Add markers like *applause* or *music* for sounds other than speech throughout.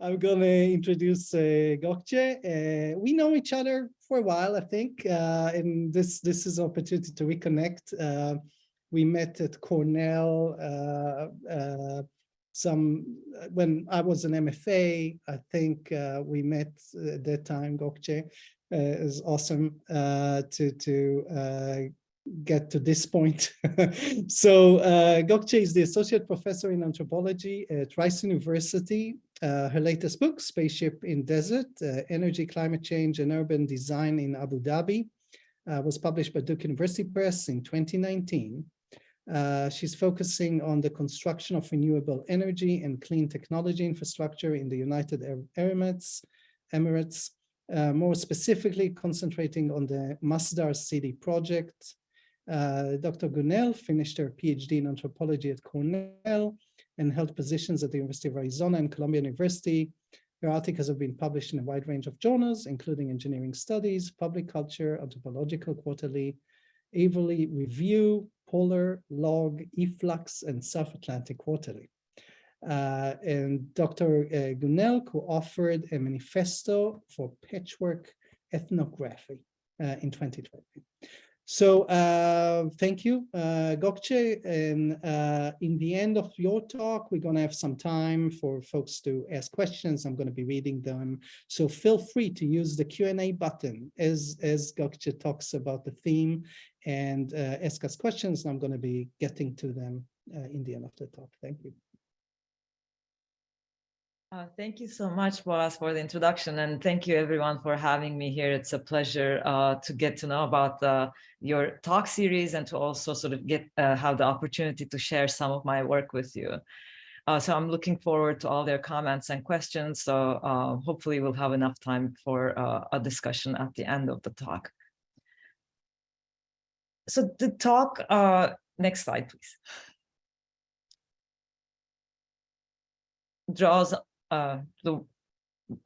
I'm gonna introduce uh, Gokce. Uh, we know each other for a while, I think, uh, and this this is an opportunity to reconnect. Uh, we met at Cornell uh, uh, some when I was an MFA. I think we met at that time. Gokce is awesome to to get to this point. *laughs* so uh, Gokce is the associate professor in anthropology at Rice University. Uh, her latest book, Spaceship in Desert, uh, Energy, Climate Change and Urban Design in Abu Dhabi, uh, was published by Duke University Press in 2019. Uh, she's focusing on the construction of renewable energy and clean technology infrastructure in the United Arab Emirates, Emirates uh, more specifically concentrating on the Masdar City project, Dr. Gunel finished her PhD in anthropology at Cornell and held positions at the University of Arizona and Columbia University. Her articles have been published in a wide range of journals, including Engineering Studies, Public Culture, Anthropological Quarterly, Avery Review, Polar, Log, Eflux, and South Atlantic Quarterly. Uh, and Dr. Uh, Gunel co-authored a manifesto for patchwork ethnography uh, in 2020. So uh, thank you, uh, Gokce. And uh, in the end of your talk, we're going to have some time for folks to ask questions. I'm going to be reading them. So feel free to use the Q&A button as, as Gokce talks about the theme and uh, ask us questions. I'm going to be getting to them uh, in the end of the talk. Thank you. Uh, thank you so much, Boaz, for the introduction, and thank you everyone for having me here. It's a pleasure uh, to get to know about uh, your talk series and to also sort of get uh, have the opportunity to share some of my work with you. Uh, so I'm looking forward to all their comments and questions. So uh, hopefully we'll have enough time for a discussion at the end of the talk. So the talk, next slide, please. draws uh, the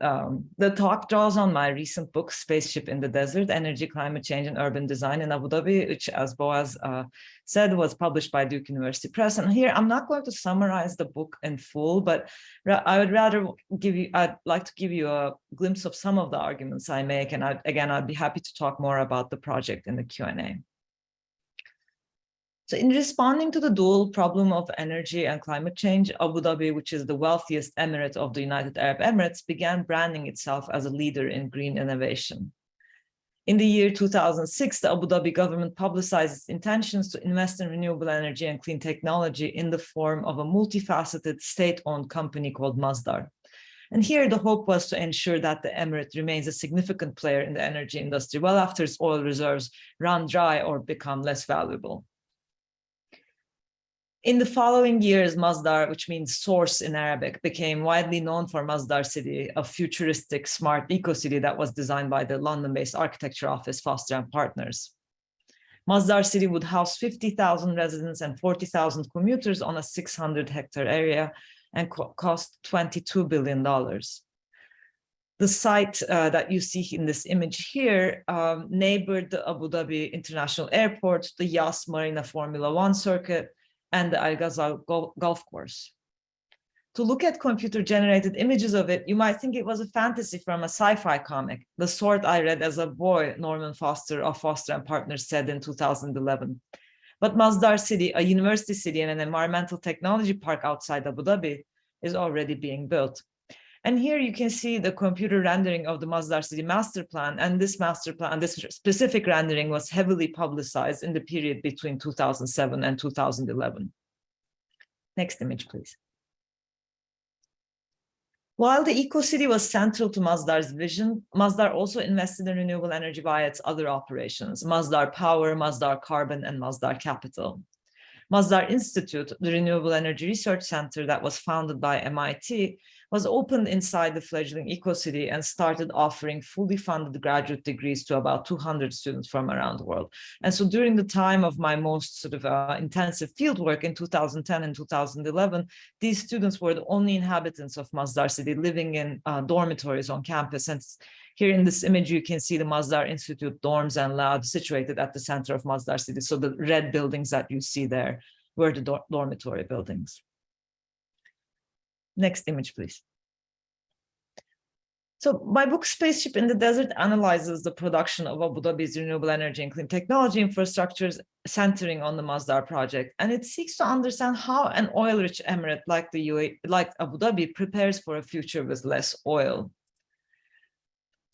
um, the talk draws on my recent book, Spaceship in the Desert, Energy, Climate Change and Urban Design in Abu Dhabi, which as Boaz uh, said, was published by Duke University Press. And here, I'm not going to summarize the book in full, but I would rather give you, I'd like to give you a glimpse of some of the arguments I make. And I, again, I'd be happy to talk more about the project in the Q&A. So in responding to the dual problem of energy and climate change, Abu Dhabi, which is the wealthiest emirate of the United Arab Emirates, began branding itself as a leader in green innovation. In the year 2006, the Abu Dhabi government publicized its intentions to invest in renewable energy and clean technology in the form of a multifaceted state-owned company called Masdar. And here the hope was to ensure that the emirate remains a significant player in the energy industry well after its oil reserves run dry or become less valuable. In the following years, Masdar, which means source in Arabic, became widely known for Masdar City, a futuristic smart eco-city that was designed by the London-based architecture office Foster and Partners. Masdar City would house 50,000 residents and 40,000 commuters on a 600 hectare area and co cost $22 billion. The site uh, that you see in this image here um, neighbored the Abu Dhabi International Airport, the Yas Marina Formula One circuit, and the Al Ghazal golf course. To look at computer generated images of it, you might think it was a fantasy from a sci-fi comic, the sort I read as a boy, Norman Foster of Foster and Partners said in 2011. But Masdar City, a university city and an environmental technology park outside Abu Dhabi, is already being built. And here you can see the computer rendering of the Masdar City master plan. And this master plan, this specific rendering was heavily publicized in the period between 2007 and 2011. Next image, please. While the eco-city was central to Masdar's vision, Masdar also invested in renewable energy via its other operations, Masdar Power, Masdar Carbon, and Masdar Capital. Masdar Institute, the Renewable Energy Research Center that was founded by MIT, was opened inside the fledgling EcoCity and started offering fully funded graduate degrees to about 200 students from around the world. And so during the time of my most sort of uh, intensive fieldwork in 2010 and 2011, these students were the only inhabitants of Masdar City living in uh, dormitories on campus. And here in this image, you can see the Masdar Institute dorms and labs situated at the center of Masdar City. So the red buildings that you see there were the dormitory buildings. Next image, please. So my book Spaceship in the Desert analyzes the production of Abu Dhabi's renewable energy and clean technology infrastructures centering on the Masdar project. And it seeks to understand how an oil-rich emirate like the UAE, like Abu Dhabi prepares for a future with less oil.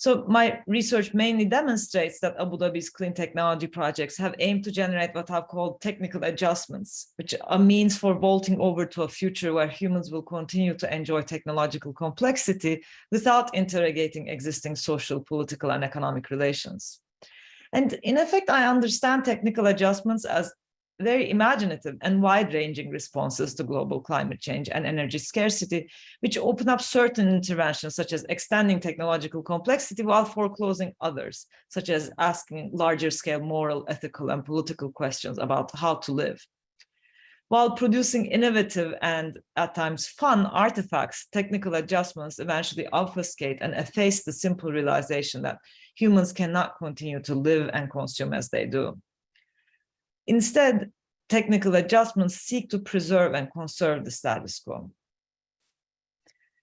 So my research mainly demonstrates that Abu Dhabi's clean technology projects have aimed to generate what I've called technical adjustments, which are means for vaulting over to a future where humans will continue to enjoy technological complexity without interrogating existing social, political, and economic relations. And in effect, I understand technical adjustments as very imaginative and wide-ranging responses to global climate change and energy scarcity, which open up certain interventions, such as extending technological complexity while foreclosing others, such as asking larger scale moral, ethical, and political questions about how to live. While producing innovative and at times fun artifacts, technical adjustments eventually obfuscate and efface the simple realization that humans cannot continue to live and consume as they do. Instead, technical adjustments seek to preserve and conserve the status quo.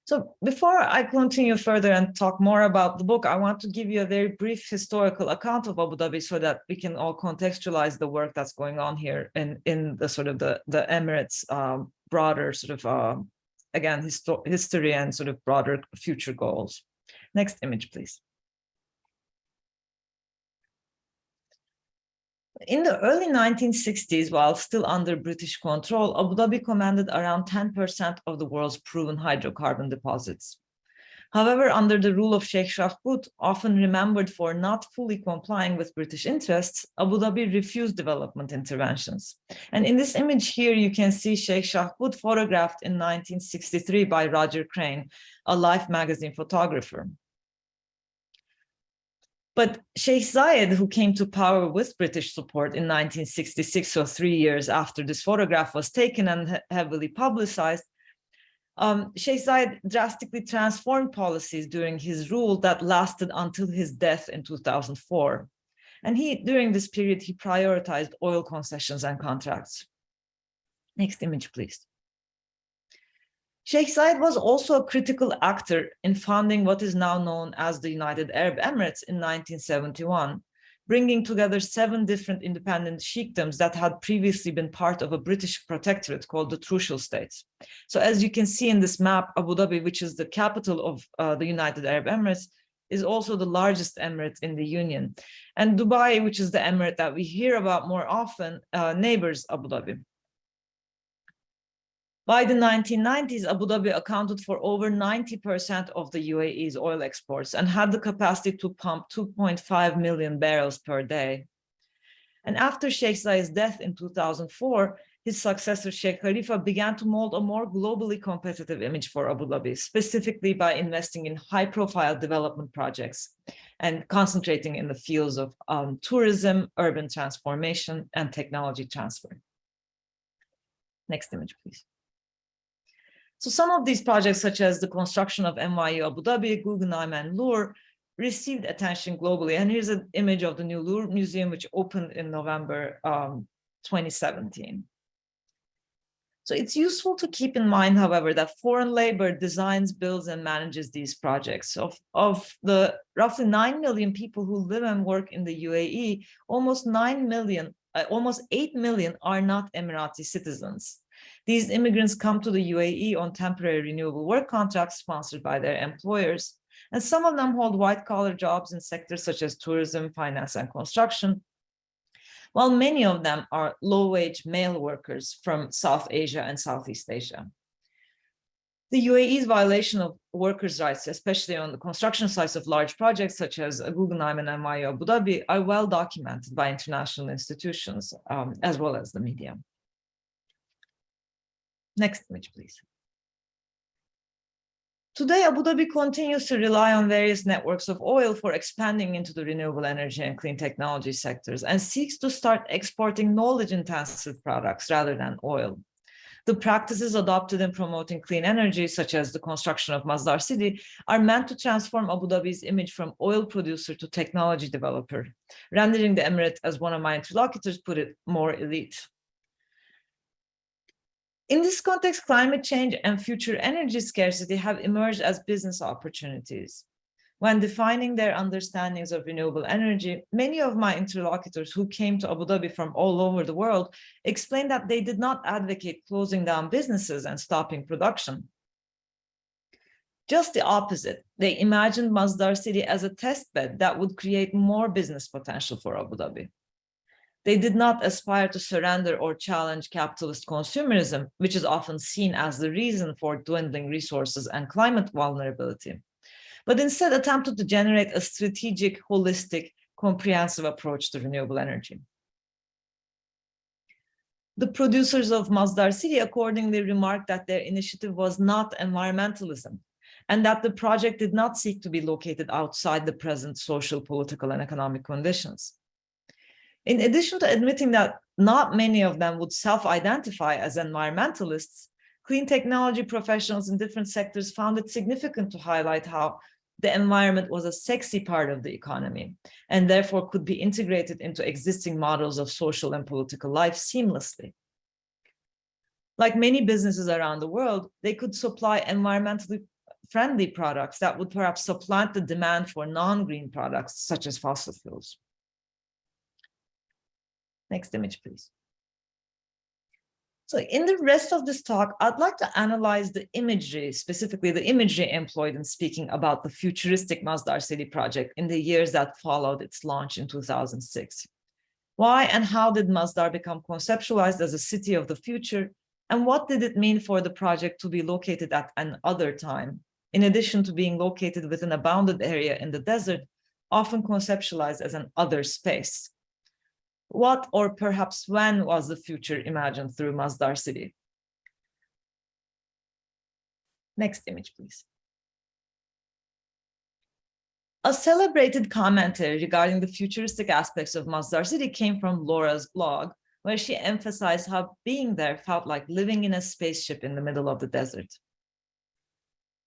So before I continue further and talk more about the book, I want to give you a very brief historical account of Abu Dhabi so that we can all contextualize the work that's going on here in, in the sort of the, the Emirates um, broader sort of, uh, again, history and sort of broader future goals. Next image, please. In the early 1960s, while still under British control, Abu Dhabi commanded around 10% of the world's proven hydrocarbon deposits. However, under the rule of Sheikh Shakhbut, often remembered for not fully complying with British interests, Abu Dhabi refused development interventions. And in this image here, you can see Sheikh Shakhbut photographed in 1963 by Roger Crane, a Life magazine photographer. But Sheikh Zayed, who came to power with British support in 1966, so three years after this photograph was taken and heavily publicized, um, Sheikh Zayed drastically transformed policies during his rule that lasted until his death in 2004. And he, during this period, he prioritized oil concessions and contracts. Next image, please. Sheikh Zayed was also a critical actor in founding what is now known as the United Arab Emirates in 1971, bringing together seven different independent sheikdoms that had previously been part of a British protectorate called the Trucial States. So as you can see in this map, Abu Dhabi, which is the capital of uh, the United Arab Emirates, is also the largest emirate in the Union. And Dubai, which is the emirate that we hear about more often, uh, neighbors Abu Dhabi. By the 1990s, Abu Dhabi accounted for over 90% of the UAE's oil exports and had the capacity to pump 2.5 million barrels per day. And after Sheikh Zayed's death in 2004, his successor Sheikh Khalifa began to mold a more globally competitive image for Abu Dhabi, specifically by investing in high-profile development projects and concentrating in the fields of um, tourism, urban transformation, and technology transfer. Next image, please. So some of these projects, such as the construction of NYU Abu Dhabi, Guggenheim, and Louvre, received attention globally. And here's an image of the new Louvre Museum, which opened in November um, 2017. So it's useful to keep in mind, however, that foreign labor designs, builds, and manages these projects. Of, of the roughly 9 million people who live and work in the UAE, almost 9 million, uh, almost 8 million are not Emirati citizens. These immigrants come to the UAE on temporary renewable work contracts sponsored by their employers. And some of them hold white collar jobs in sectors such as tourism, finance, and construction, while many of them are low wage male workers from South Asia and Southeast Asia. The UAE's violation of workers' rights, especially on the construction sites of large projects such as Guggenheim and NYU Abu Dhabi, are well documented by international institutions um, as well as the media. Next image, please. Today, Abu Dhabi continues to rely on various networks of oil for expanding into the renewable energy and clean technology sectors and seeks to start exporting knowledge-intensive products rather than oil. The practices adopted in promoting clean energy, such as the construction of Masdar City, are meant to transform Abu Dhabi's image from oil producer to technology developer, rendering the emirate, as one of my interlocutors put it, more elite. In this context, climate change and future energy scarcity have emerged as business opportunities. When defining their understandings of renewable energy, many of my interlocutors who came to Abu Dhabi from all over the world explained that they did not advocate closing down businesses and stopping production. Just the opposite, they imagined Masdar City as a test bed that would create more business potential for Abu Dhabi. They did not aspire to surrender or challenge capitalist consumerism, which is often seen as the reason for dwindling resources and climate vulnerability but instead attempted to generate a strategic, holistic, comprehensive approach to renewable energy. The producers of Masdar City accordingly remarked that their initiative was not environmentalism and that the project did not seek to be located outside the present social, political, and economic conditions. In addition to admitting that not many of them would self-identify as environmentalists, clean technology professionals in different sectors found it significant to highlight how the environment was a sexy part of the economy and therefore could be integrated into existing models of social and political life seamlessly. Like many businesses around the world, they could supply environmentally friendly products that would perhaps supplant the demand for non-green products such as fossil fuels. Next image, please. So in the rest of this talk, I'd like to analyze the imagery, specifically the imagery employed in speaking about the futuristic Masdar City project in the years that followed its launch in 2006. Why and how did Masdar become conceptualized as a city of the future? And what did it mean for the project to be located at an other time, in addition to being located within a bounded area in the desert, often conceptualized as an other space? What or perhaps when was the future imagined through Masdar city? Next image, please. A celebrated commentary regarding the futuristic aspects of Masdar city came from Laura's blog, where she emphasized how being there felt like living in a spaceship in the middle of the desert.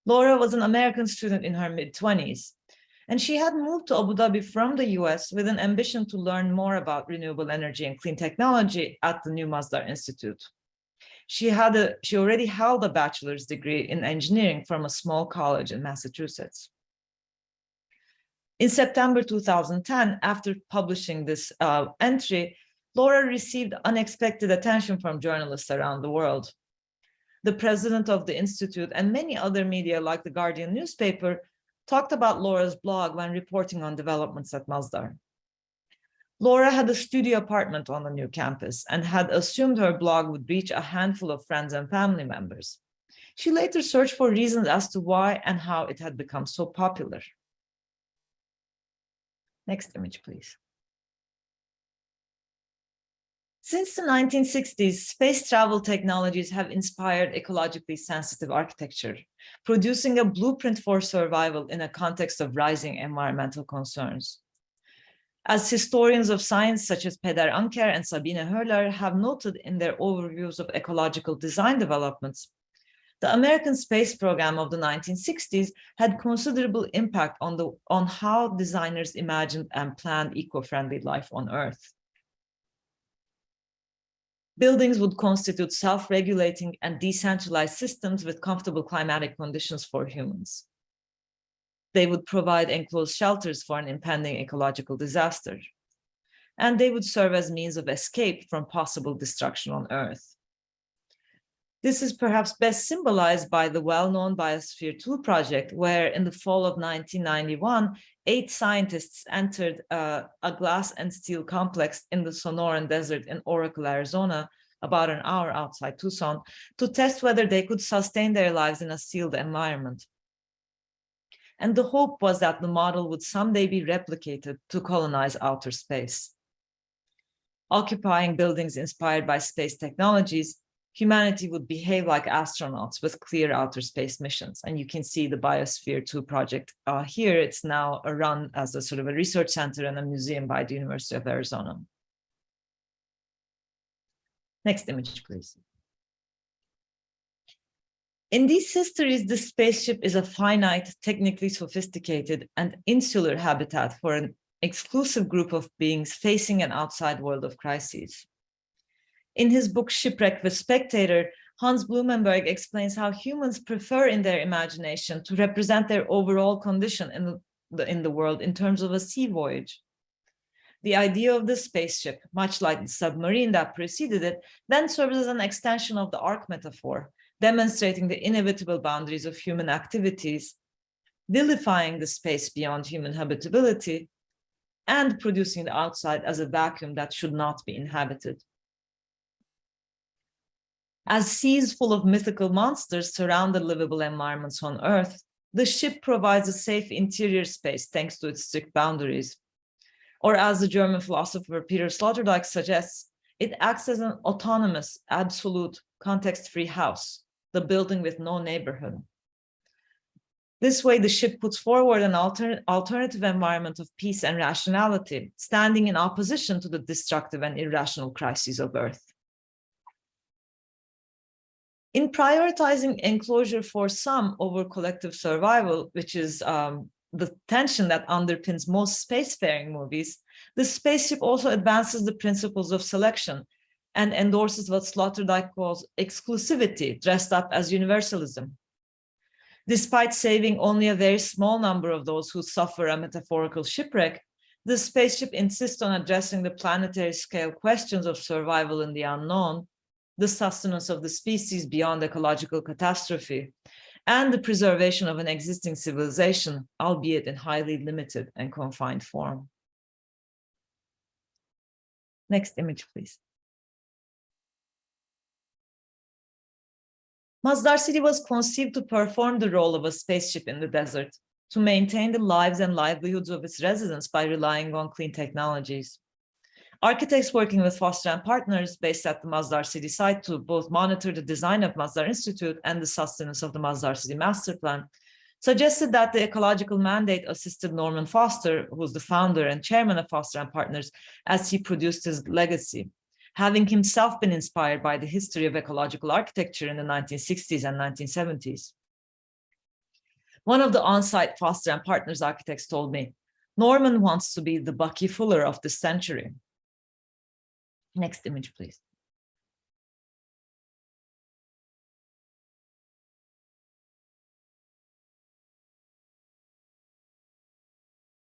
Laura was an American student in her mid-20s, and she had moved to Abu Dhabi from the US with an ambition to learn more about renewable energy and clean technology at the New Masdar Institute. She had a, she already held a bachelor's degree in engineering from a small college in Massachusetts. In September 2010, after publishing this uh, entry, Laura received unexpected attention from journalists around the world. The president of the Institute and many other media like the Guardian newspaper talked about Laura's blog when reporting on developments at Masdar. Laura had a studio apartment on the new campus and had assumed her blog would reach a handful of friends and family members. She later searched for reasons as to why and how it had become so popular. Next image, please. Since the 1960s, space travel technologies have inspired ecologically sensitive architecture, producing a blueprint for survival in a context of rising environmental concerns. As historians of science such as Peder Anker and Sabine Höhler have noted in their overviews of ecological design developments, the American space program of the 1960s had considerable impact on, the, on how designers imagined and planned eco-friendly life on Earth. Buildings would constitute self-regulating and decentralized systems with comfortable climatic conditions for humans. They would provide enclosed shelters for an impending ecological disaster. And they would serve as means of escape from possible destruction on Earth. This is perhaps best symbolized by the well-known Biosphere 2 project, where in the fall of 1991, eight scientists entered uh, a glass and steel complex in the Sonoran Desert in Oracle, Arizona, about an hour outside Tucson, to test whether they could sustain their lives in a sealed environment. And the hope was that the model would someday be replicated to colonize outer space. Occupying buildings inspired by space technologies, humanity would behave like astronauts with clear outer space missions. And you can see the Biosphere 2 project uh, here. It's now run as a sort of a research center and a museum by the University of Arizona. Next image, please. In these histories, the spaceship is a finite, technically sophisticated and insular habitat for an exclusive group of beings facing an outside world of crises. In his book Shipwreck the Spectator, Hans Blumenberg explains how humans prefer in their imagination to represent their overall condition in the in the world in terms of a sea voyage. The idea of the spaceship, much like the submarine that preceded it, then serves as an extension of the ark metaphor, demonstrating the inevitable boundaries of human activities, vilifying the space beyond human habitability, and producing the outside as a vacuum that should not be inhabited. As seas full of mythical monsters surround the livable environments on Earth, the ship provides a safe interior space thanks to its strict boundaries. Or as the German philosopher Peter Sloterdijk suggests, it acts as an autonomous, absolute, context-free house, the building with no neighborhood. This way, the ship puts forward an alter alternative environment of peace and rationality, standing in opposition to the destructive and irrational crises of Earth. In prioritizing enclosure for some over collective survival, which is um, the tension that underpins most spacefaring movies, the spaceship also advances the principles of selection and endorses what Sloterdijk calls exclusivity, dressed up as universalism. Despite saving only a very small number of those who suffer a metaphorical shipwreck, the spaceship insists on addressing the planetary scale questions of survival in the unknown the sustenance of the species beyond ecological catastrophe, and the preservation of an existing civilization, albeit in highly limited and confined form. Next image, please. Masdar City was conceived to perform the role of a spaceship in the desert, to maintain the lives and livelihoods of its residents by relying on clean technologies. Architects working with Foster and partners based at the Masdar City site to both monitor the design of Masdar Institute and the sustenance of the Masdar City Master Plan suggested that the ecological mandate assisted Norman Foster, who's the founder and chairman of Foster and Partners, as he produced his legacy, having himself been inspired by the history of ecological architecture in the 1960s and 1970s. One of the on-site Foster and Partners architects told me, Norman wants to be the Bucky Fuller of this century. Next image, please.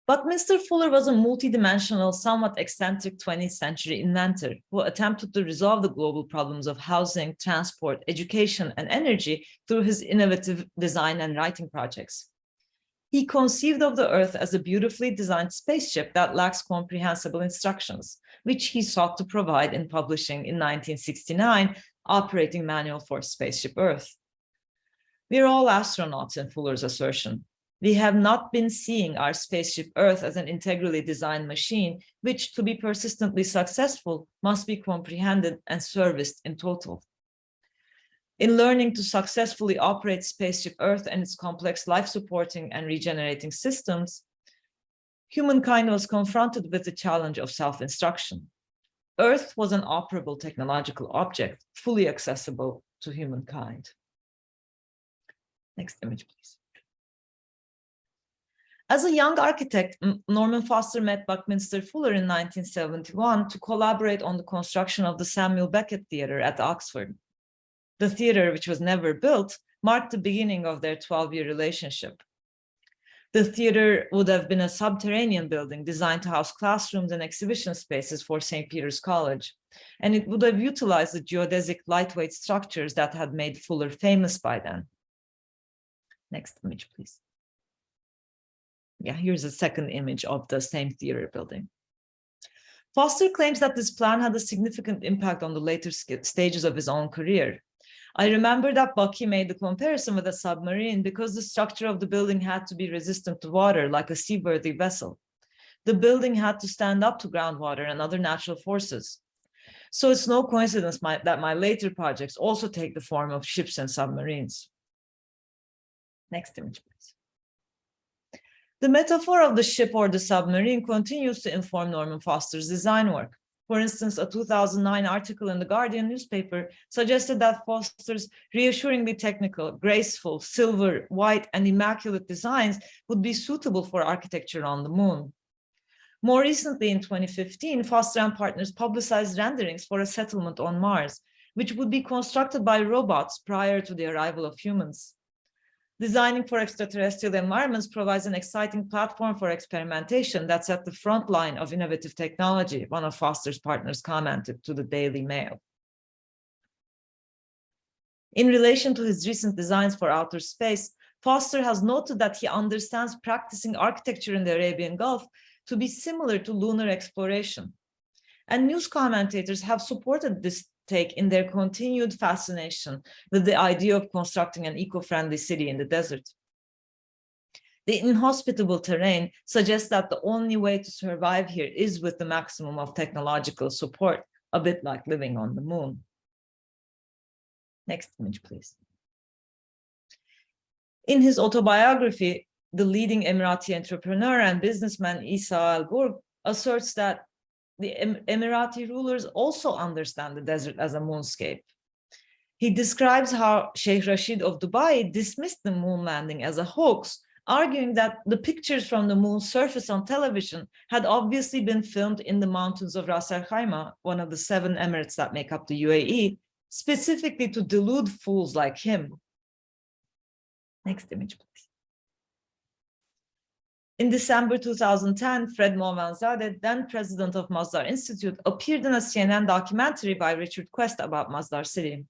But Mr. Fuller was a multidimensional, somewhat eccentric 20th century inventor who attempted to resolve the global problems of housing, transport, education, and energy through his innovative design and writing projects. He conceived of the Earth as a beautifully designed spaceship that lacks comprehensible instructions, which he sought to provide in publishing in 1969, Operating Manual for Spaceship Earth. We're all astronauts in Fuller's assertion. We have not been seeing our spaceship Earth as an integrally designed machine, which to be persistently successful must be comprehended and serviced in total. In learning to successfully operate spaceship Earth and its complex life-supporting and regenerating systems, humankind was confronted with the challenge of self-instruction. Earth was an operable technological object, fully accessible to humankind. Next image, please. As a young architect, Norman Foster met Buckminster Fuller in 1971 to collaborate on the construction of the Samuel Beckett Theatre at Oxford. The theatre, which was never built, marked the beginning of their 12-year relationship. The theater would have been a subterranean building designed to house classrooms and exhibition spaces for St. Peter's College, and it would have utilized the geodesic lightweight structures that had made Fuller famous by then. Next image, please. Yeah, here's a second image of the same theater building. Foster claims that this plan had a significant impact on the later stages of his own career. I remember that Bucky made the comparison with a submarine because the structure of the building had to be resistant to water like a seaworthy vessel. The building had to stand up to groundwater and other natural forces. So it's no coincidence my, that my later projects also take the form of ships and submarines. Next image, please. The metaphor of the ship or the submarine continues to inform Norman Foster's design work. For instance, a 2009 article in the Guardian newspaper suggested that Foster's reassuringly technical, graceful, silver, white, and immaculate designs would be suitable for architecture on the moon. More recently, in 2015, Foster and partners publicized renderings for a settlement on Mars, which would be constructed by robots prior to the arrival of humans. Designing for extraterrestrial environments provides an exciting platform for experimentation that's at the front line of innovative technology, one of Foster's partners commented to the Daily Mail. In relation to his recent designs for outer space, Foster has noted that he understands practicing architecture in the Arabian Gulf to be similar to lunar exploration. And news commentators have supported this take in their continued fascination with the idea of constructing an eco-friendly city in the desert. The inhospitable terrain suggests that the only way to survive here is with the maximum of technological support, a bit like living on the moon. Next image, please. In his autobiography, the leading Emirati entrepreneur and businessman Isa Al Gurg asserts that the Emirati rulers also understand the desert as a moonscape. He describes how Sheikh Rashid of Dubai dismissed the moon landing as a hoax, arguing that the pictures from the moon's surface on television had obviously been filmed in the mountains of Ras Al Khaimah, one of the seven emirates that make up the UAE, specifically to delude fools like him. Next image, please. In December 2010, Fred Moavenzadeh, then president of Masdar Institute, appeared in a CNN documentary by Richard Quest about Masdar City.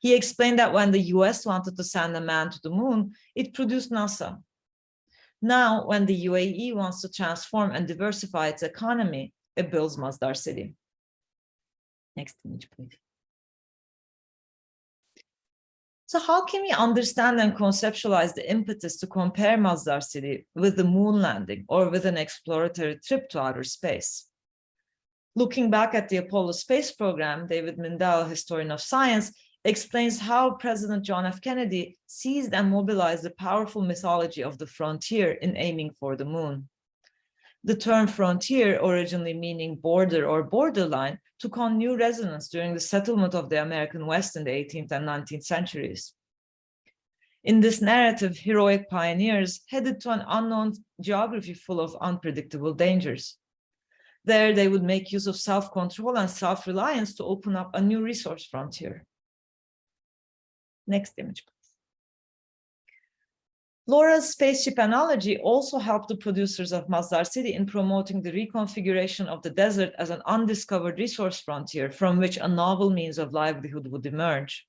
He explained that when the US wanted to send a man to the moon, it produced NASA. Now, when the UAE wants to transform and diversify its economy, it builds Masdar City. Next image, please. So how can we understand and conceptualize the impetus to compare Masdar City with the moon landing or with an exploratory trip to outer space? Looking back at the Apollo space program, David Mindell, historian of science, explains how President John F. Kennedy seized and mobilized the powerful mythology of the frontier in aiming for the moon. The term frontier, originally meaning border or borderline, took on new resonance during the settlement of the American West in the 18th and 19th centuries. In this narrative, heroic pioneers headed to an unknown geography full of unpredictable dangers. There, they would make use of self-control and self-reliance to open up a new resource frontier. Next image, please. Laura's spaceship analogy also helped the producers of Masdar City in promoting the reconfiguration of the desert as an undiscovered resource frontier from which a novel means of livelihood would emerge.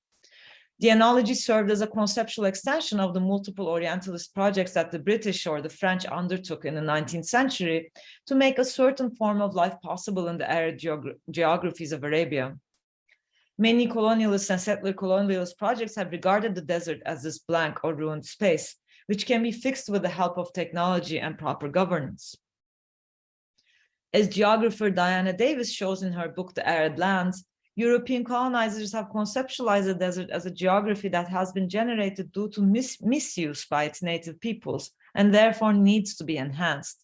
The analogy served as a conceptual extension of the multiple Orientalist projects that the British or the French undertook in the 19th century to make a certain form of life possible in the arid geogra geographies of Arabia. Many colonialist and settler colonialist projects have regarded the desert as this blank or ruined space, which can be fixed with the help of technology and proper governance. As geographer Diana Davis shows in her book, The Arid Lands, European colonizers have conceptualized the desert as a geography that has been generated due to mis misuse by its native peoples and therefore needs to be enhanced.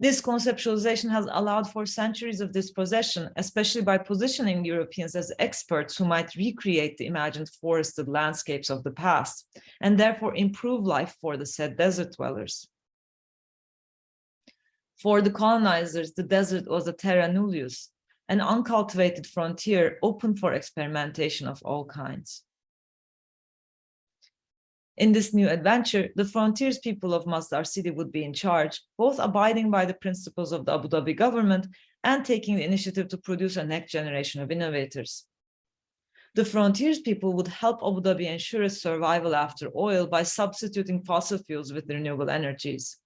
This conceptualization has allowed for centuries of dispossession, especially by positioning Europeans as experts who might recreate the imagined forested landscapes of the past, and therefore improve life for the said desert dwellers. For the colonizers, the desert was a terra nullius, an uncultivated frontier open for experimentation of all kinds. In this new adventure, the frontiers people of Masdar city would be in charge, both abiding by the principles of the Abu Dhabi government and taking the initiative to produce a next generation of innovators. The frontiers people would help Abu Dhabi ensure its survival after oil by substituting fossil fuels with renewable energies.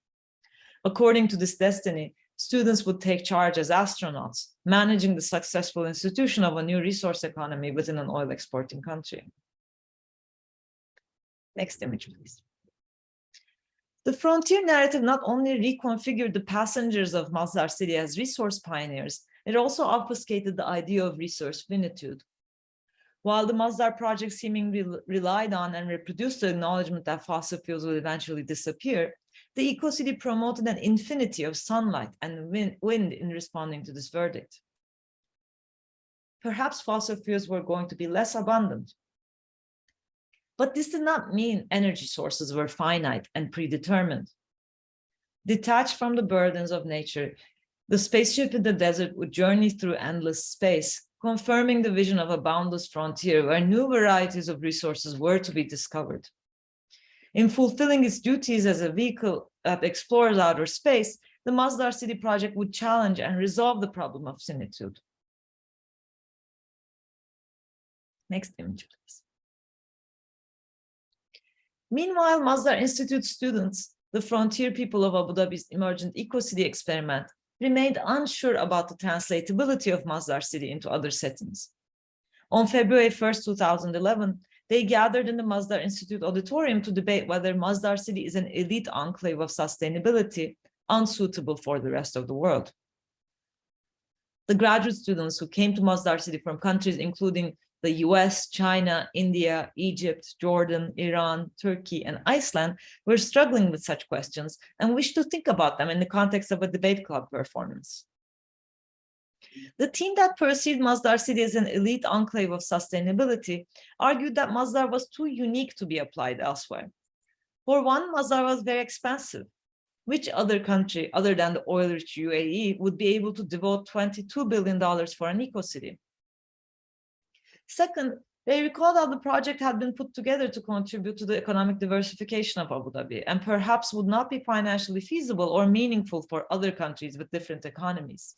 According to this destiny, students would take charge as astronauts, managing the successful institution of a new resource economy within an oil exporting country. Next image, please. The frontier narrative not only reconfigured the passengers of Masdar city as resource pioneers, it also obfuscated the idea of resource finitude. While the Masdar project seemingly relied on and reproduced the acknowledgement that fossil fuels would eventually disappear, the eco-city promoted an infinity of sunlight and wind in responding to this verdict. Perhaps fossil fuels were going to be less abundant, but this did not mean energy sources were finite and predetermined. Detached from the burdens of nature, the spaceship in the desert would journey through endless space, confirming the vision of a boundless frontier where new varieties of resources were to be discovered. In fulfilling its duties as a vehicle that explores outer space, the Masdar City project would challenge and resolve the problem of finitude. Next image, please. Meanwhile, Masdar Institute students, the frontier people of Abu Dhabi's emergent eco-city experiment, remained unsure about the translatability of Masdar City into other settings. On February 1st, 2011, they gathered in the Masdar Institute auditorium to debate whether Masdar City is an elite enclave of sustainability unsuitable for the rest of the world. The graduate students who came to Masdar City from countries including the US, China, India, Egypt, Jordan, Iran, Turkey, and Iceland were struggling with such questions and wished to think about them in the context of a debate club performance. The team that perceived Masdar City as an elite enclave of sustainability argued that Masdar was too unique to be applied elsewhere. For one, Masdar was very expensive. Which other country, other than the oil-rich UAE, would be able to devote $22 billion for an eco-city? Second, they recalled how the project had been put together to contribute to the economic diversification of Abu Dhabi and perhaps would not be financially feasible or meaningful for other countries with different economies.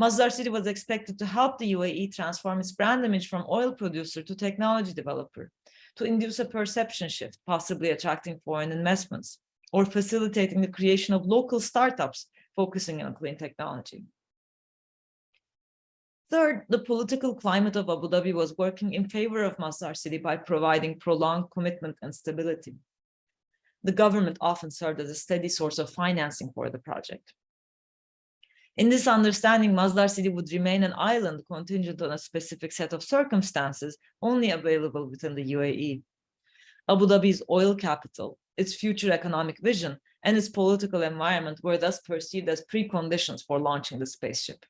Masdar City was expected to help the UAE transform its brand image from oil producer to technology developer, to induce a perception shift, possibly attracting foreign investments, or facilitating the creation of local startups focusing on clean technology. Third, the political climate of Abu Dhabi was working in favor of Masdar City by providing prolonged commitment and stability. The government often served as a steady source of financing for the project. In this understanding, Masdar City would remain an island contingent on a specific set of circumstances only available within the UAE. Abu Dhabi's oil capital, its future economic vision, and its political environment were thus perceived as preconditions for launching the spaceship.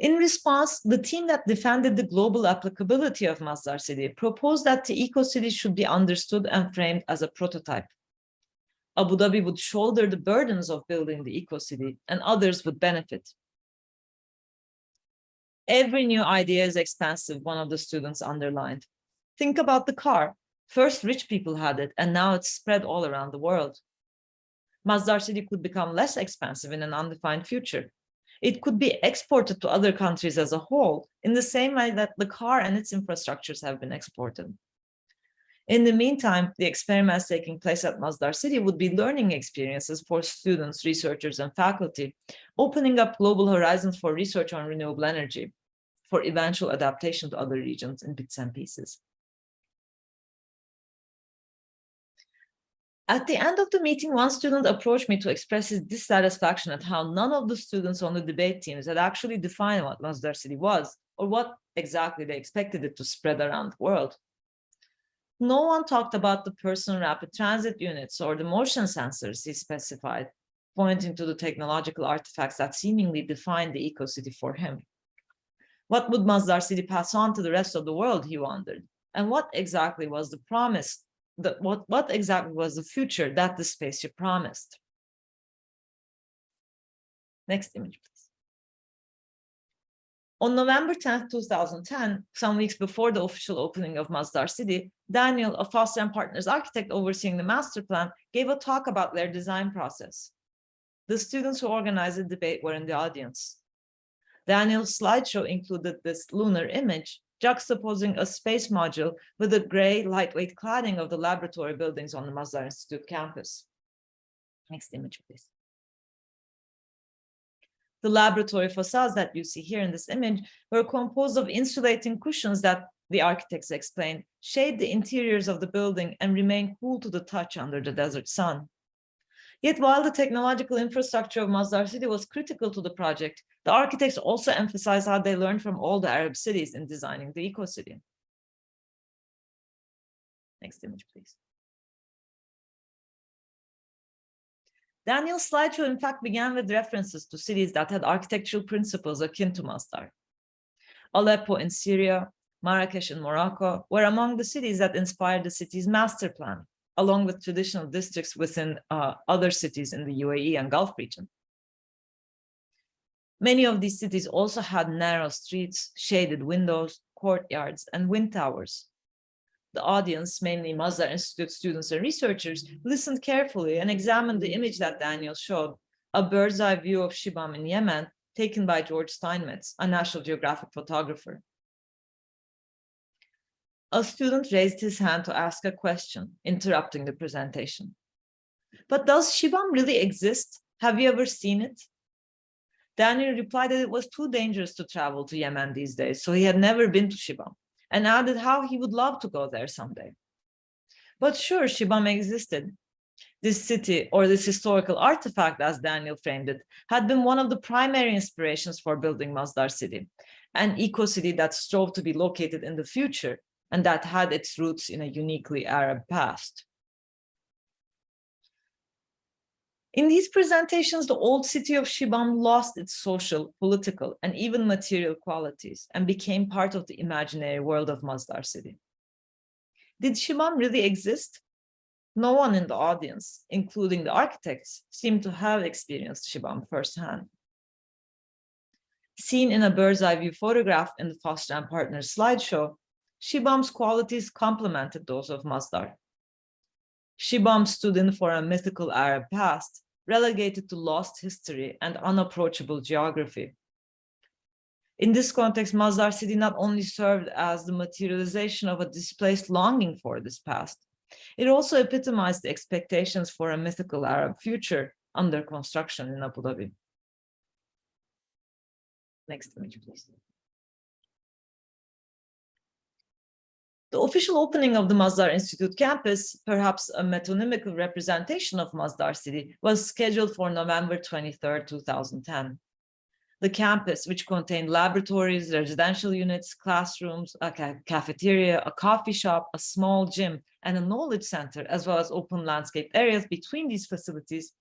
In response, the team that defended the global applicability of Masdar City proposed that the eco-city should be understood and framed as a prototype Abu Dhabi would shoulder the burdens of building the eco-city and others would benefit. Every new idea is expensive, one of the students underlined. Think about the car. First rich people had it and now it's spread all around the world. Masdar City could become less expensive in an undefined future. It could be exported to other countries as a whole in the same way that the car and its infrastructures have been exported. In the meantime, the experiments taking place at Masdar City would be learning experiences for students, researchers, and faculty, opening up global horizons for research on renewable energy, for eventual adaptation to other regions in bits and pieces. At the end of the meeting, one student approached me to express his dissatisfaction at how none of the students on the debate teams had actually defined what Masdar City was, or what exactly they expected it to spread around the world no one talked about the personal rapid transit units or the motion sensors he specified, pointing to the technological artifacts that seemingly defined the eco-city for him. What would Masdar City pass on to the rest of the world, he wondered, and what exactly was the promise, that what, what exactly was the future that the spaceship promised? Next image, please. on November 10, 2010, some weeks before the official opening of Masdar City, Daniel, a Foster and Partners architect overseeing the master plan, gave a talk about their design process. The students who organized the debate were in the audience. Daniel's slideshow included this lunar image, juxtaposing a space module with the gray lightweight cladding of the laboratory buildings on the Masdar Institute campus. Next image, please. The laboratory facades that you see here in this image were composed of insulating cushions that the architects explained shade the interiors of the building and remain cool to the touch under the desert sun. Yet while the technological infrastructure of Masdar City was critical to the project, the architects also emphasized how they learned from all the Arab cities in designing the eco-city. Next image, please. Daniel's slideshow, in fact, began with references to cities that had architectural principles akin to Masdar. Aleppo in Syria, Marrakesh in Morocco were among the cities that inspired the city's master plan, along with traditional districts within uh, other cities in the UAE and Gulf region. Many of these cities also had narrow streets, shaded windows, courtyards, and wind towers. The audience, mainly Masdar Institute students and researchers, listened carefully and examined the image that Daniel showed, a bird's eye view of Shibam in Yemen, taken by George Steinmetz, a National Geographic photographer. A student raised his hand to ask a question, interrupting the presentation. But does Shibam really exist? Have you ever seen it? Daniel replied that it was too dangerous to travel to Yemen these days, so he had never been to Shibam, and added how he would love to go there someday. But sure, Shibam existed. This city, or this historical artifact, as Daniel framed it, had been one of the primary inspirations for building Masdar city, an eco-city that strove to be located in the future and that had its roots in a uniquely Arab past. In these presentations, the old city of Shibam lost its social, political, and even material qualities and became part of the imaginary world of Masdar city. Did Shibam really exist? No one in the audience, including the architects, seemed to have experienced Shibam firsthand. Seen in a bird's eye view photograph in the Foster and Partners slideshow, Shibam's qualities complemented those of Masdar. Shibam stood in for a mythical Arab past, relegated to lost history and unapproachable geography. In this context, Masdar city not only served as the materialization of a displaced longing for this past, it also epitomized the expectations for a mythical Arab future under construction in Abu Dhabi. Next image, please. The official opening of the Masdar Institute campus, perhaps a metonymical representation of Masdar city, was scheduled for November 23, 2010. The campus, which contained laboratories, residential units, classrooms, a ca cafeteria, a coffee shop, a small gym, and a knowledge center, as well as open landscape areas between these facilities,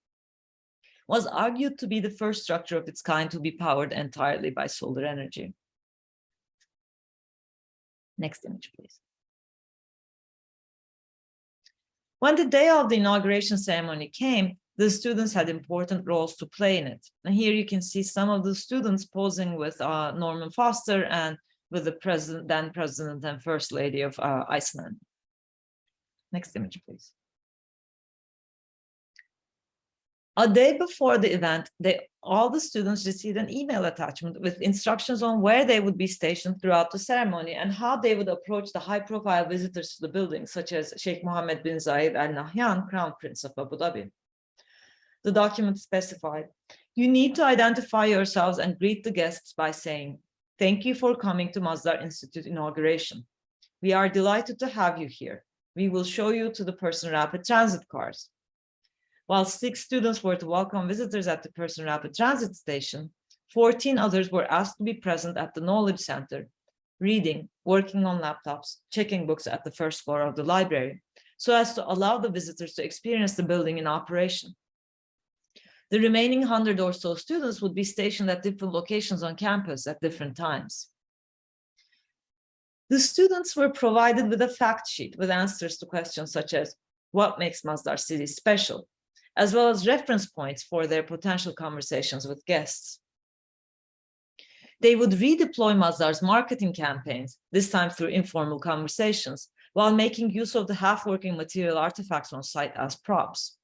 was argued to be the first structure of its kind to be powered entirely by solar energy. Next image, please. When the day of the inauguration ceremony came, the students had important roles to play in it. And here you can see some of the students posing with uh, Norman Foster and with the president, then president and first lady of uh, Iceland. Next image, please. A day before the event, they, all the students received an email attachment with instructions on where they would be stationed throughout the ceremony and how they would approach the high-profile visitors to the building, such as Sheikh Mohammed bin Zayed Al Nahyan, Crown Prince of Abu Dhabi. The document specified, you need to identify yourselves and greet the guests by saying, thank you for coming to Masdar Institute inauguration. We are delighted to have you here. We will show you to the person rapid transit cars. While six students were to welcome visitors at the Person Rapid Transit Station, 14 others were asked to be present at the Knowledge Center, reading, working on laptops, checking books at the first floor of the library, so as to allow the visitors to experience the building in operation. The remaining 100 or so students would be stationed at different locations on campus at different times. The students were provided with a fact sheet with answers to questions such as, what makes Masdar City special? As well as reference points for their potential conversations with guests. They would redeploy Masdar's marketing campaigns, this time through informal conversations, while making use of the half-working material artifacts on site as props.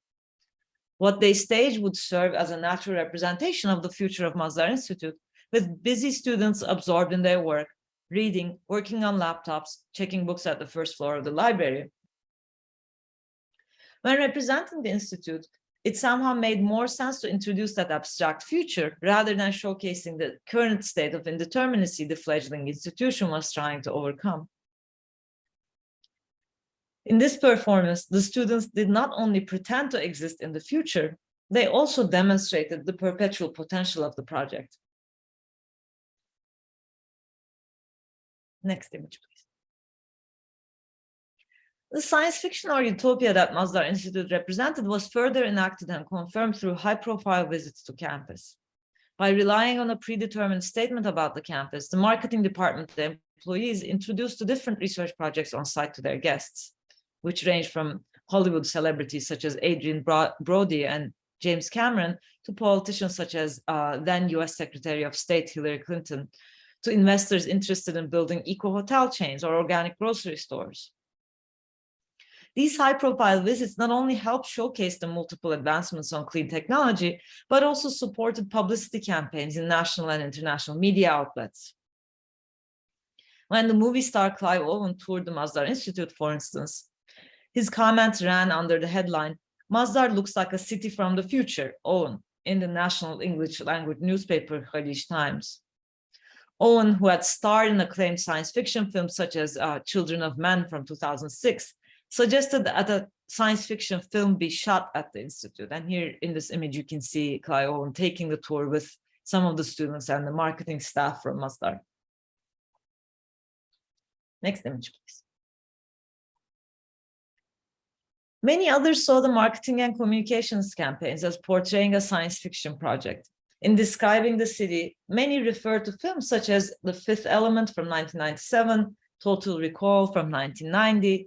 What they staged would serve as a natural representation of the future of Masdar Institute, with busy students absorbed in their work, reading, working on laptops, checking books at the first floor of the library. When representing the Institute, it somehow made more sense to introduce that abstract future rather than showcasing the current state of indeterminacy the fledgling institution was trying to overcome. In this performance, the students did not only pretend to exist in the future, they also demonstrated the perpetual potential of the project. Next image, please. The science fiction or utopia that Masdar Institute represented was further enacted and confirmed through high-profile visits to campus. By relying on a predetermined statement about the campus, the marketing department the employees introduced the different research projects on site to their guests, which range from Hollywood celebrities such as Adrien Brody and James Cameron to politicians such as uh, then US Secretary of State Hillary Clinton to investors interested in building eco-hotel chains or organic grocery stores. These high-profile visits not only helped showcase the multiple advancements on clean technology, but also supported publicity campaigns in national and international media outlets. When the movie star Clive Owen toured the Masdar Institute, for instance, his comments ran under the headline, Masdar looks like a city from the future, Owen, in the national English language newspaper Khaleej Times. Owen, who had starred in acclaimed science fiction films such as uh, Children of Men from 2006, suggested that a science fiction film be shot at the Institute. And here in this image, you can see Clive Owen taking the tour with some of the students and the marketing staff from Masdar. Next image, please. Many others saw the marketing and communications campaigns as portraying a science fiction project. In describing the city, many refer to films such as The Fifth Element from 1997, Total Recall from 1990,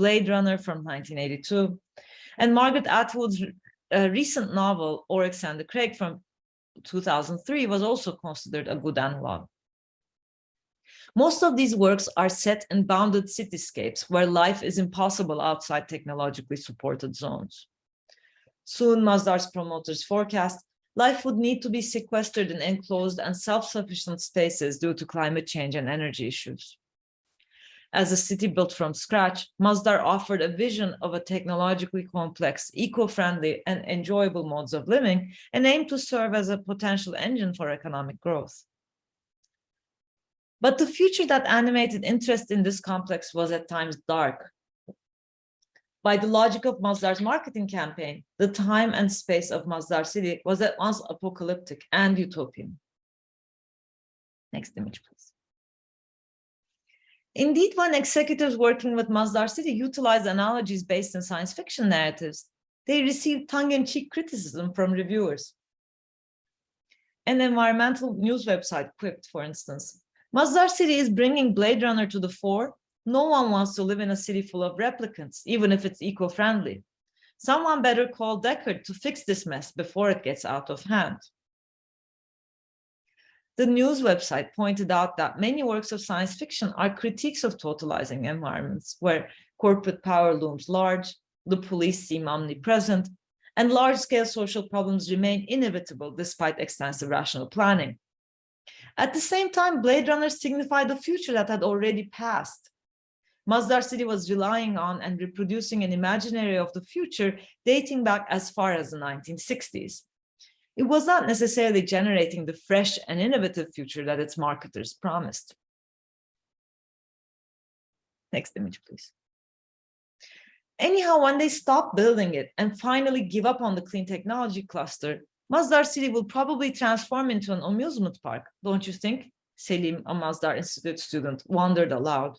Blade Runner from 1982, and Margaret Atwood's uh, recent novel, Oryx and the from 2003 was also considered a good analog. Most of these works are set in bounded cityscapes where life is impossible outside technologically supported zones. Soon, Masdar's promoters forecast life would need to be sequestered in enclosed and self-sufficient spaces due to climate change and energy issues. As a city built from scratch, Masdar offered a vision of a technologically complex, eco-friendly and enjoyable modes of living and aimed to serve as a potential engine for economic growth. But the future that animated interest in this complex was at times dark. By the logic of Masdar's marketing campaign, the time and space of Masdar city was at once apocalyptic and utopian. Next image, please. Indeed, when executives working with Masdar City utilized analogies based in science fiction narratives, they received tongue-in-cheek criticism from reviewers. An environmental news website quipped, for instance, Masdar City is bringing Blade Runner to the fore. No one wants to live in a city full of replicants, even if it's eco-friendly. Someone better call Deckard to fix this mess before it gets out of hand. The news website pointed out that many works of science fiction are critiques of totalizing environments where corporate power looms large, the police seem omnipresent, and large-scale social problems remain inevitable despite extensive rational planning. At the same time, Blade Runner signified a future that had already passed. Masdar City was relying on and reproducing an imaginary of the future dating back as far as the 1960s it was not necessarily generating the fresh and innovative future that its marketers promised. Next image, please. Anyhow, when they stop building it and finally give up on the clean technology cluster, Masdar City will probably transform into an amusement park, don't you think? Selim, a Masdar Institute student, wondered aloud.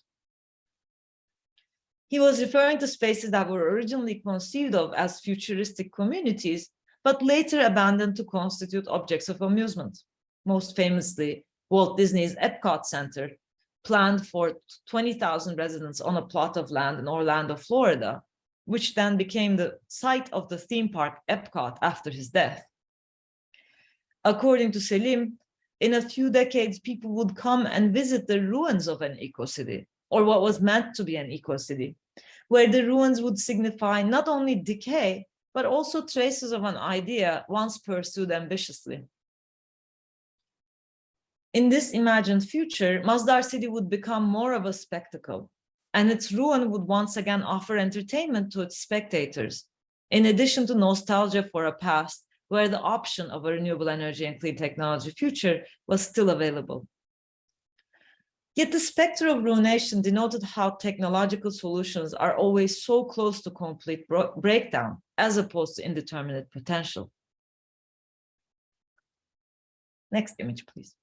He was referring to spaces that were originally conceived of as futuristic communities but later abandoned to constitute objects of amusement. Most famously, Walt Disney's Epcot Center, planned for 20,000 residents on a plot of land in Orlando, Florida, which then became the site of the theme park Epcot after his death. According to Selim, in a few decades, people would come and visit the ruins of an eco-city, or what was meant to be an eco-city, where the ruins would signify not only decay, but also traces of an idea once pursued ambitiously. In this imagined future, Masdar City would become more of a spectacle, and its ruin would once again offer entertainment to its spectators, in addition to nostalgia for a past where the option of a renewable energy and clean technology future was still available. Yet the specter of ruination denoted how technological solutions are always so close to complete breakdown, as opposed to indeterminate potential. Next image, please.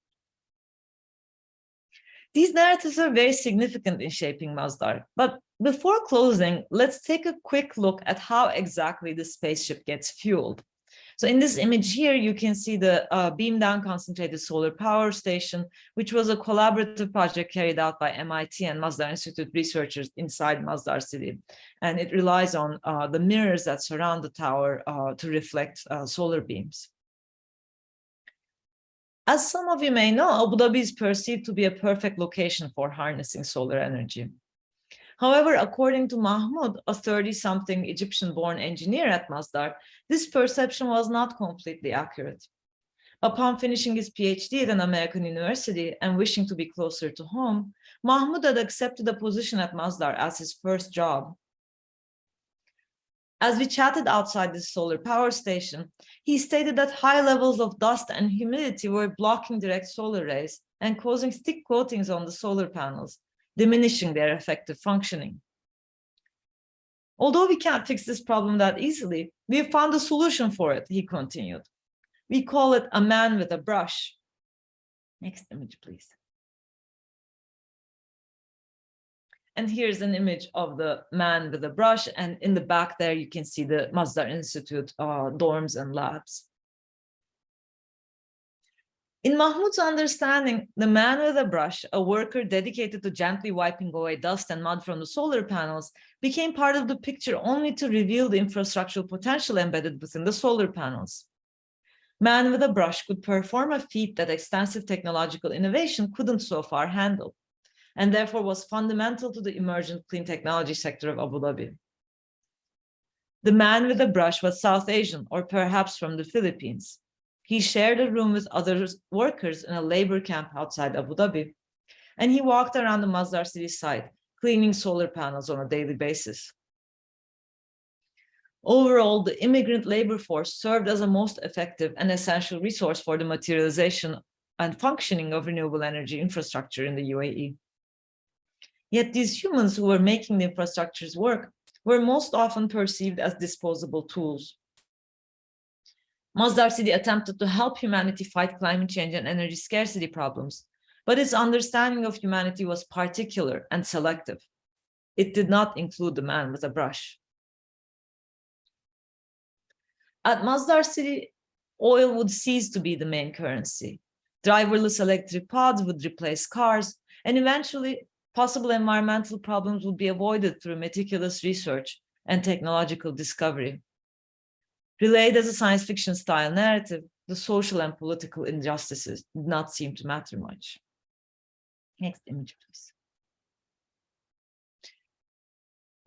These narratives are very significant in shaping Masdar, but before closing, let's take a quick look at how exactly the spaceship gets fueled. So in this image here, you can see the uh, beam down concentrated solar power station, which was a collaborative project carried out by MIT and Masdar Institute researchers inside Masdar City. And it relies on uh, the mirrors that surround the tower uh, to reflect uh, solar beams. As some of you may know, Abu Dhabi is perceived to be a perfect location for harnessing solar energy. However, according to Mahmoud, a 30-something Egyptian-born engineer at Masdar, this perception was not completely accurate. Upon finishing his PhD at an American university and wishing to be closer to home, Mahmoud had accepted a position at Masdar as his first job. As we chatted outside the solar power station, he stated that high levels of dust and humidity were blocking direct solar rays and causing thick coatings on the solar panels, diminishing their effective functioning. Although we can't fix this problem that easily, we have found a solution for it, he continued. We call it a man with a brush. Next image, please. And here's an image of the man with a brush. And in the back there, you can see the Masdar Institute uh, dorms and labs. In Mahmoud's understanding, the man with a brush, a worker dedicated to gently wiping away dust and mud from the solar panels, became part of the picture only to reveal the infrastructural potential embedded within the solar panels man with a brush could perform a feat that extensive technological innovation couldn't so far handle, and therefore was fundamental to the emergent clean technology sector of Abu Dhabi. The man with the brush was South Asian, or perhaps from the Philippines. He shared a room with other workers in a labor camp outside Abu Dhabi, and he walked around the Masdar city site, cleaning solar panels on a daily basis. Overall, the immigrant labor force served as a most effective and essential resource for the materialization and functioning of renewable energy infrastructure in the UAE. Yet these humans who were making the infrastructures work were most often perceived as disposable tools. Masdar City attempted to help humanity fight climate change and energy scarcity problems, but its understanding of humanity was particular and selective. It did not include the man with a brush. At Masdar City, oil would cease to be the main currency. Driverless electric pods would replace cars, and eventually possible environmental problems would be avoided through meticulous research and technological discovery. Relayed as a science fiction style narrative, the social and political injustices did not seem to matter much. Next image, please.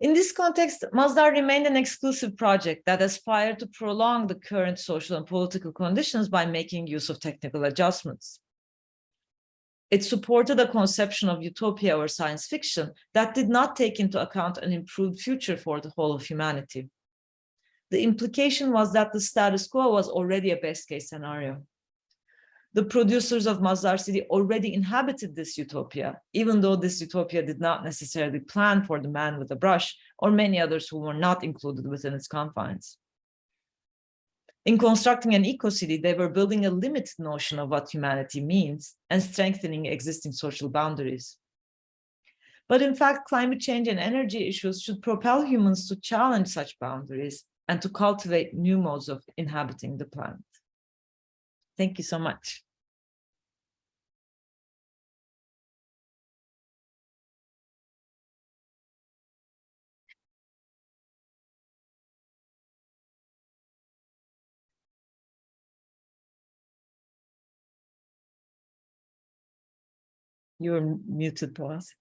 In this context, Masdar remained an exclusive project that aspired to prolong the current social and political conditions by making use of technical adjustments. It supported a conception of utopia or science fiction that did not take into account an improved future for the whole of humanity. The implication was that the status quo was already a best case scenario the producers of Masdar City already inhabited this utopia, even though this utopia did not necessarily plan for the man with the brush or many others who were not included within its confines. In constructing an eco-city, they were building a limited notion of what humanity means and strengthening existing social boundaries. But in fact, climate change and energy issues should propel humans to challenge such boundaries and to cultivate new modes of inhabiting the planet. Thank you so much. You're muted, Boaz.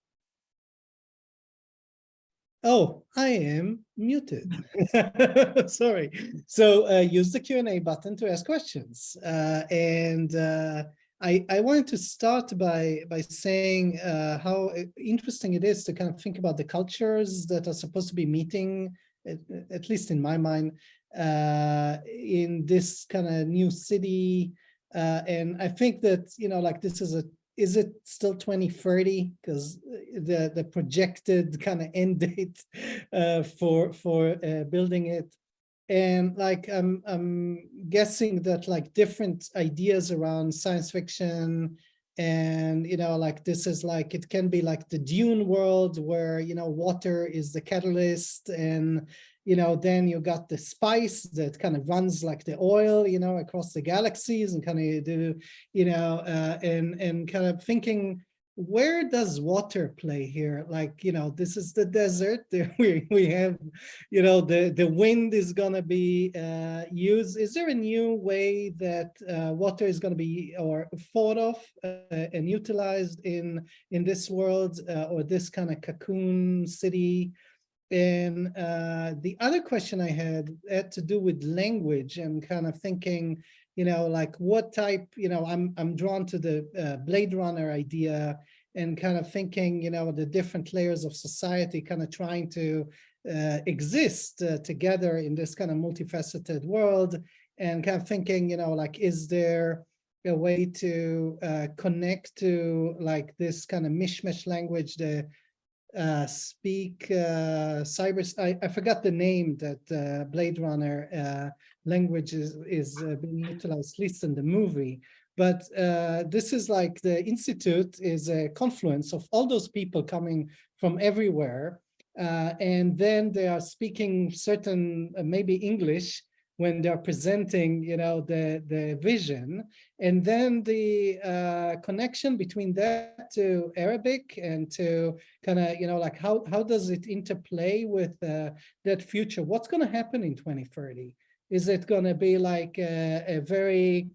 Oh, I am muted. *laughs* Sorry. So uh, use the Q&A button to ask questions. Uh, and uh, I, I wanted to start by, by saying uh, how interesting it is to kind of think about the cultures that are supposed to be meeting, at, at least in my mind, uh, in this kind of new city. Uh, and I think that, you know, like this is a is it still 2030 because uh, the the projected kind of *laughs* end date uh, for for uh, building it. And like I'm I'm guessing that like different ideas around science fiction and you know like this is like it can be like the dune world where you know water is the catalyst and you know, then you got the spice that kind of runs like the oil, you know, across the galaxies and kind of do, you know, uh, and, and kind of thinking where does water play here? Like, you know, this is the desert. *laughs* We, we have, you know, the, the wind is going to be uh, used. Is there a new way that uh, water is going to be or thought of uh, and utilized in, in this world uh, or this kind of cocoon city? And uh, the other question I had had to do with language and kind of thinking, you know, like what type, you know, I'm, I'm drawn to the uh, Blade Runner idea and kind of thinking, you know, the different layers of society kind of trying to uh, exist uh, together in this kind of multifaceted world and kind of thinking, you know, like, is there a way to uh, connect to like this kind of mishmash language, the uh, speak uh, cyber, I, I forgot the name that uh, Blade Runner uh, language is, is uh, being utilized, at least in the movie. But uh, this is like the Institute is a confluence of all those people coming from everywhere. Uh, and then they are speaking certain, maybe English, when they're presenting, you know, the, the vision. And then the uh, connection between that to Arabic and to kind of, you know, like how, how does it interplay with uh, that future? What's going to happen in 2030? Is it going to be like a, a very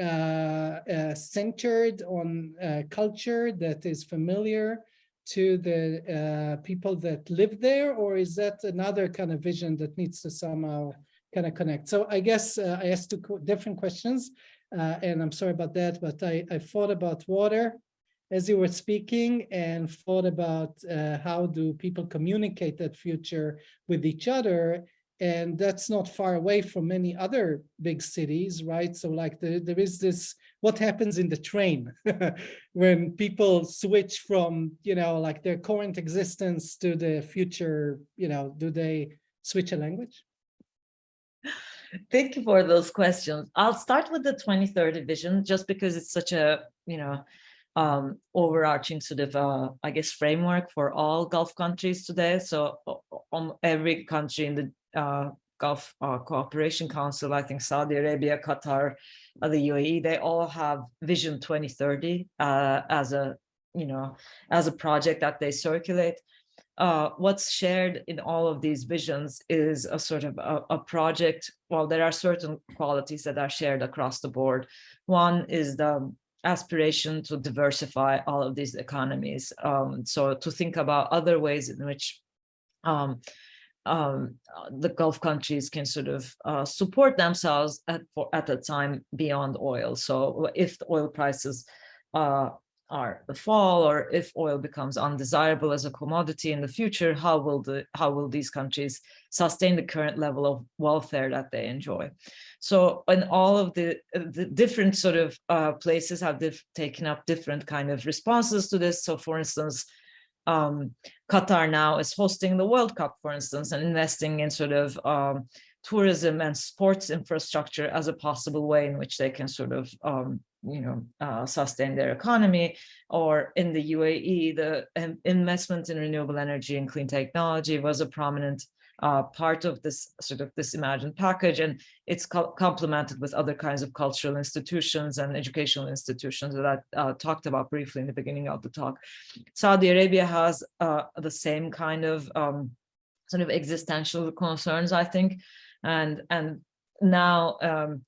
uh, uh, centered on uh, culture that is familiar to the uh, people that live there, or is that another kind of vision that needs to somehow kind of connect? So I guess uh, I asked two different questions, uh, and I'm sorry about that, but I, I thought about water as you were speaking and thought about how do people communicate that future with each other and that's not far away from many other big cities, right? So like the, there is this, what happens in the train *laughs* when people switch from, you know, like their current existence to the future, you know, do they switch a language? Thank you for those questions. I'll start with the 2030 vision just because it's such a, you know, um, overarching sort of, uh, I guess, framework for all Gulf countries today. So on every country in the uh, Gulf uh, Cooperation Council, I think Saudi Arabia, Qatar, the UAE, they all have Vision 2030 uh, as a, you know, as a project that they circulate. Uh, what's shared in all of these visions is a sort of a, a, project. Well, there are certain qualities that are shared across the board. One is the aspiration to diversify all of these economies. Um, so to think about other ways in which um, um, the Gulf countries can sort of uh, support themselves at, for, at a time beyond oil. So if the oil prices uh, are the fall or if oil becomes undesirable as a commodity in the future, how will the how will these countries sustain the current level of welfare that they enjoy? So in all of the, the different sort of uh, places have taken up different kind of responses to this. So for instance, um, Qatar now is hosting the World Cup, for instance, and investing in sort of um, tourism and sports infrastructure as a possible way in which they can sort of, um, you know, uh, sustain their economy. Or in the UAE, the investment in renewable energy and clean technology was a prominent uh, part of this sort of this imagined package and it's co complemented with other kinds of cultural institutions and educational institutions that I uh, talked about briefly in the beginning of the talk. Saudi Arabia has uh, the same kind of um, sort of existential concerns, I think, and and now um,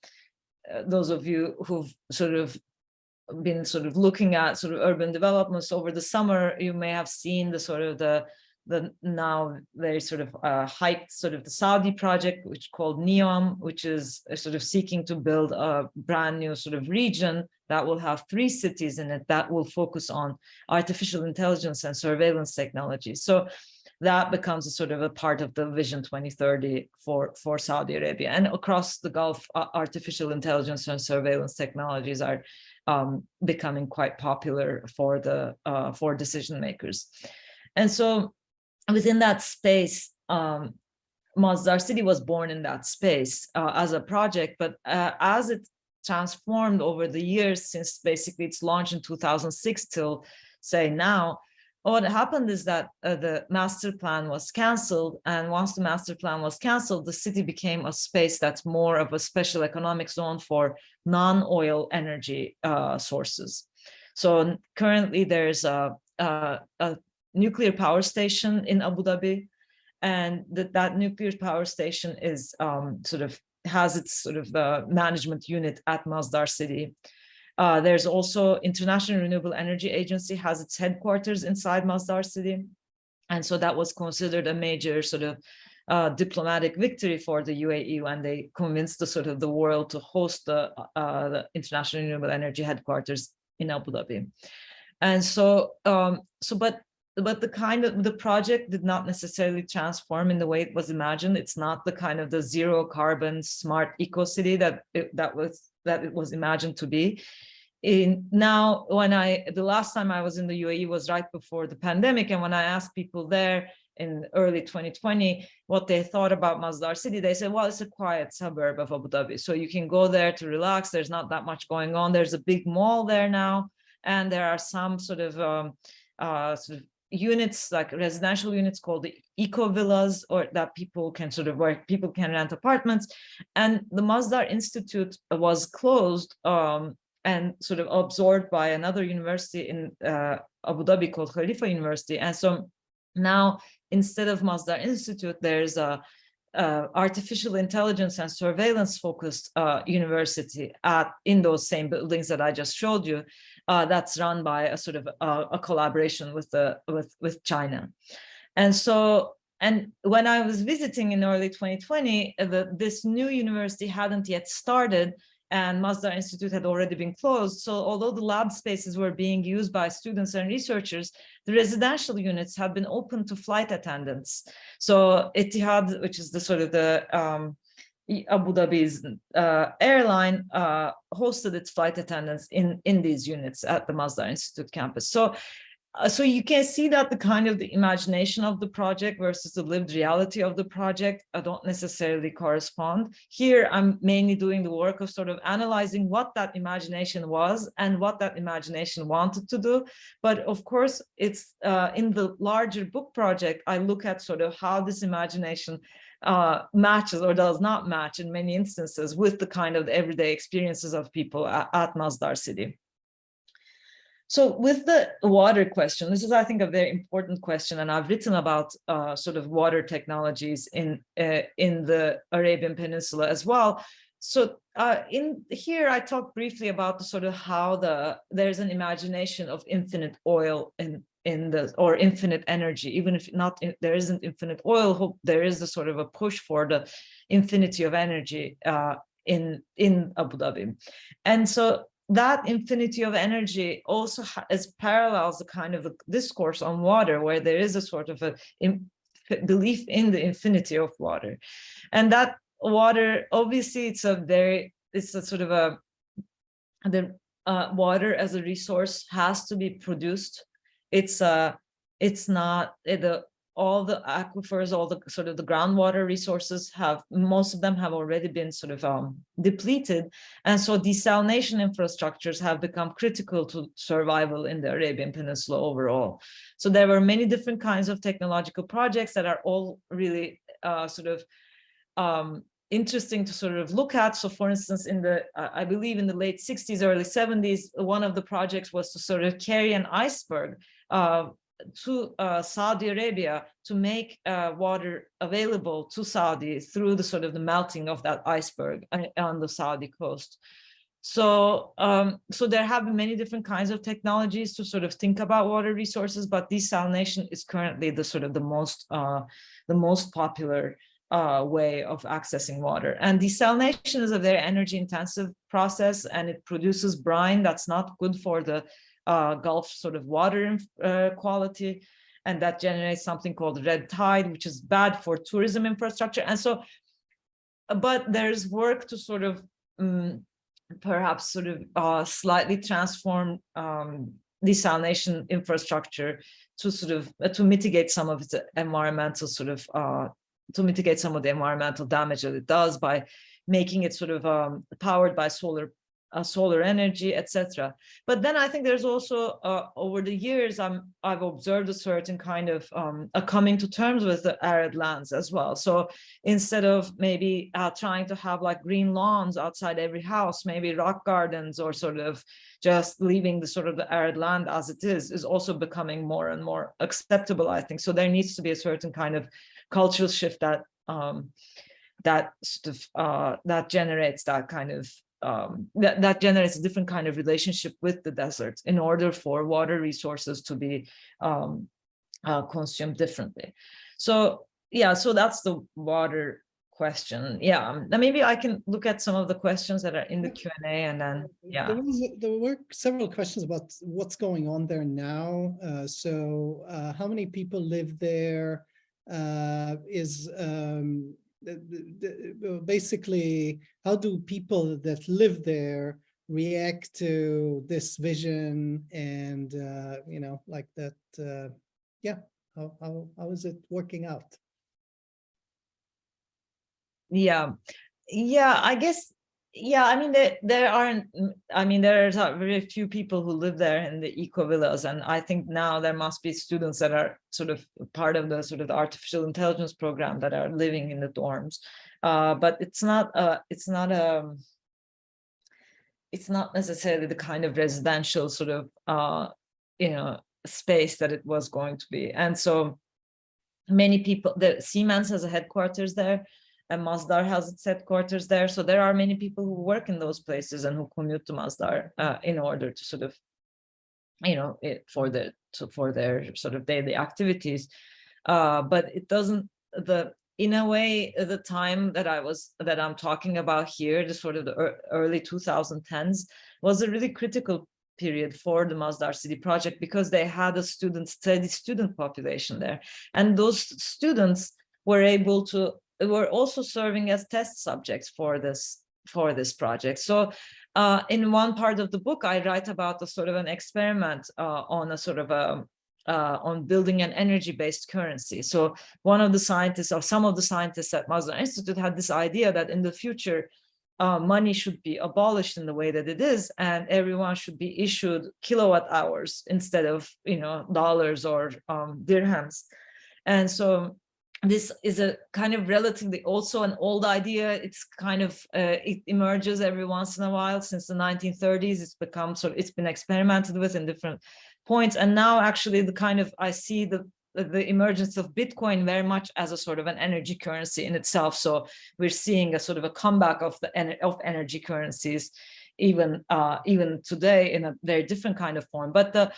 those of you who've sort of been sort of looking at sort of urban developments over the summer, you may have seen the sort of the the now very sort of uh, hyped sort of the Saudi project, which called NEOM, which is sort of seeking to build a brand new sort of region that will have three cities in it that will focus on artificial intelligence and surveillance technology. So that becomes a sort of a part of the Vision 2030 for, for Saudi Arabia. And across the Gulf, uh, artificial intelligence and surveillance technologies are um, becoming quite popular for the uh, for decision makers. And so within that space, um, Masdar City was born in that space uh, as a project, but uh, as it transformed over the years since basically its launch in 2006 till say now, what happened is that uh, the master plan was cancelled and once the master plan was cancelled the city became a space that's more of a special economic zone for non-oil energy uh, sources So currently there's a, a, a nuclear power station in Abu Dhabi. And that, that nuclear power station is um, sort of has its sort of uh, management unit at Masdar city. Uh, there's also International Renewable Energy Agency has its headquarters inside Masdar city. And so that was considered a major sort of uh, diplomatic victory for the UAE when they convinced the sort of the world to host the, uh, the International Renewable Energy headquarters in Abu Dhabi. And so, um, so but but the kind of the project did not necessarily transform in the way it was imagined. It's not the kind of the zero carbon smart eco city that it, that was that it was imagined to be. In now, when I the last time I was in the UAE was right before the pandemic, and when I asked people there in early 2020 what they thought about Masdar city, they said, well, it's a quiet suburb of Abu Dhabi, so you can go there to relax. There's not that much going on. There's a big mall there now, and there are some sort of um, uh, sort of units like residential units called the eco villas or that people can sort of where people can rent apartments. And the Masdar Institute was closed um, and sort of absorbed by another university in uh, Abu Dhabi called Khalifa University. And so now instead of Masdar Institute there's a uh, artificial intelligence and surveillance focused uh, university at in those same buildings that I just showed you uh, that's run by a sort of uh, a collaboration with the with with China. And so and when I was visiting in early 2020, uh, the, this new university hadn't yet started and Masdar Institute had already been closed. So although the lab spaces were being used by students and researchers, the residential units had been open to flight attendants. So Etihad, which is the sort of the um, Abu Dhabi's uh, airline uh, hosted its flight attendants in, in these units at the Masdar Institute campus. So uh, so you can see that the kind of the imagination of the project versus the lived reality of the project uh, don't necessarily correspond. Here, I'm mainly doing the work of sort of analyzing what that imagination was and what that imagination wanted to do. But of course, it's uh, in the larger book project, I look at sort of how this imagination uh, matches or does not match in many instances with the kind of everyday experiences of people at, at Masdar city. So with the water question, this is, I think, a very important question, and I've written about uh, sort of water technologies in uh, in the Arabian Peninsula as well. So uh, in here, I talk briefly about the sort of how the there's an imagination of infinite oil in in the or infinite energy, even if not there isn't infinite oil, hope there is a sort of a push for the infinity of energy uh, in in Abu Dhabi, and so that infinity of energy also is parallels the kind of a discourse on water where there is a sort of a in, belief in the infinity of water. And that water obviously it's a very it's a sort of a the uh, water as a resource has to be produced it's uh it's not the all the aquifers, all the sort of the groundwater resources have, most of them have already been sort of um, depleted. And so desalination infrastructures have become critical to survival in the Arabian Peninsula overall. So there were many different kinds of technological projects that are all really uh, sort of um, interesting to sort of look at. So for instance, in the, uh, I believe in the late 60s, early 70s, one of the projects was to sort of carry an iceberg uh, to uh, Saudi Arabia to make uh, water available to Saudi through the sort of the melting of that iceberg uh, on the Saudi coast. So, um, so there have been many different kinds of technologies to sort of think about water resources, but desalination is currently the sort of the most, uh, the most popular uh, way of accessing water. And desalination is a very energy intensive process and it produces brine that's not good for the uh, Gulf sort of water uh, quality. And that generates something called red tide, which is bad for tourism infrastructure. And so, but there's work to sort of um, perhaps sort of uh, slightly transform um, desalination infrastructure to sort of uh, to mitigate some of its environmental sort of uh, to mitigate some of the environmental damage that it does by making it sort of um, powered by solar uh, solar energy, etc. But then I think there's also uh, over the years I'm I've observed a certain kind of um, a coming to terms with the arid lands as well. So instead of maybe uh, trying to have like green lawns outside every house, maybe rock gardens or sort of just leaving the sort of the arid land as it is is also becoming more and more acceptable. I think so. There needs to be a certain kind of cultural shift that um, that sort of uh, that generates that kind of um, that, that generates a different kind of relationship with the desert in order for water resources to be um, uh, consumed differently. So yeah, so that's the water question. Yeah, um, maybe I can look at some of the questions that are in the Q&A and then, yeah. There, was, there were several questions about what's going on there now. Uh, so uh, how many people live there? Uh, is um, basically, how do people that live there react to this vision and, uh, you know, like that, uh, yeah, how, how, how is it working out? Yeah, yeah, I guess yeah, I mean, there, there aren't, mm, I mean, there's very few people who live there in the eco villas. And I think now there must be students that are sort of part of the sort of the artificial intelligence program that are living in the dorms. Uh, but it's not, uh, it's not a, um, it's not necessarily the kind of residential sort of, uh, you know, space that it was going to be. And so many people, the Siemens has a headquarters there and Masdar has its headquarters there. So there are many people who work in those places and who commute to Masdar uh, in order to sort of, you know, it, for the to, for their sort of daily activities. Uh, but it doesn't the in a way the time that I was that I'm talking about here, the sort of the early 2010s, was a really critical period for the Masdar City project because they had a student steady student population there, and those students were able to were also serving as test subjects for this for this project. So uh, in one part of the book, I write about a sort of an experiment uh, on a sort of a uh, on building an energy-based currency. So one of the scientists or some of the scientists at Masdar Institute had this idea that in the future, uh, money should be abolished in the way that it is, and everyone should be issued kilowatt hours instead of, you know, dollars or um, dirhams. And so this is a kind of relatively also an old idea. It's kind of, uh, it emerges every once in a while since the 1930s. It's become sort of, it's been experimented with in different points. And now actually the kind of, I see the, the emergence of Bitcoin very much as a sort of an energy currency in itself. So we're seeing a sort of a comeback of the of energy currencies, even uh, even today in a very different kind of form. But the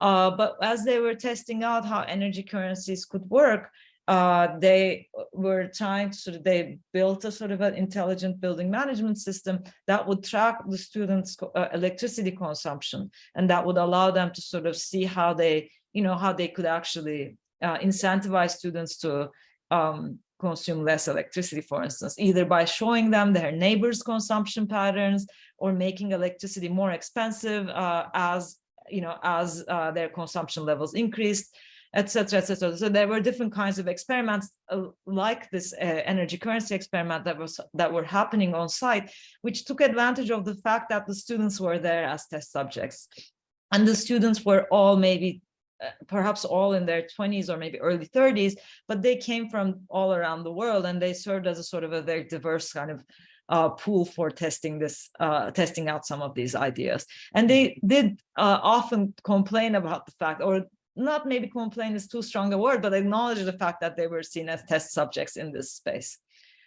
uh, but as they were testing out how energy currencies could work, uh, they were trying to they built a sort of an intelligent building management system that would track the students' uh, electricity consumption. And that would allow them to sort of see how they, you know, how they could actually uh, incentivize students to um, consume less electricity, for instance, either by showing them their neighbors' consumption patterns or making electricity more expensive uh, as, you know, as uh, their consumption levels increased etc., etc. So there were different kinds of experiments uh, like this uh, energy currency experiment that was that were happening on site, which took advantage of the fact that the students were there as test subjects. And the students were all maybe uh, perhaps all in their 20s or maybe early 30s, but they came from all around the world and they served as a sort of a very diverse kind of uh, pool for testing this, uh, testing out some of these ideas. And they did uh, often complain about the fact, or not maybe complain is too strong a word, but acknowledge the fact that they were seen as test subjects in this space.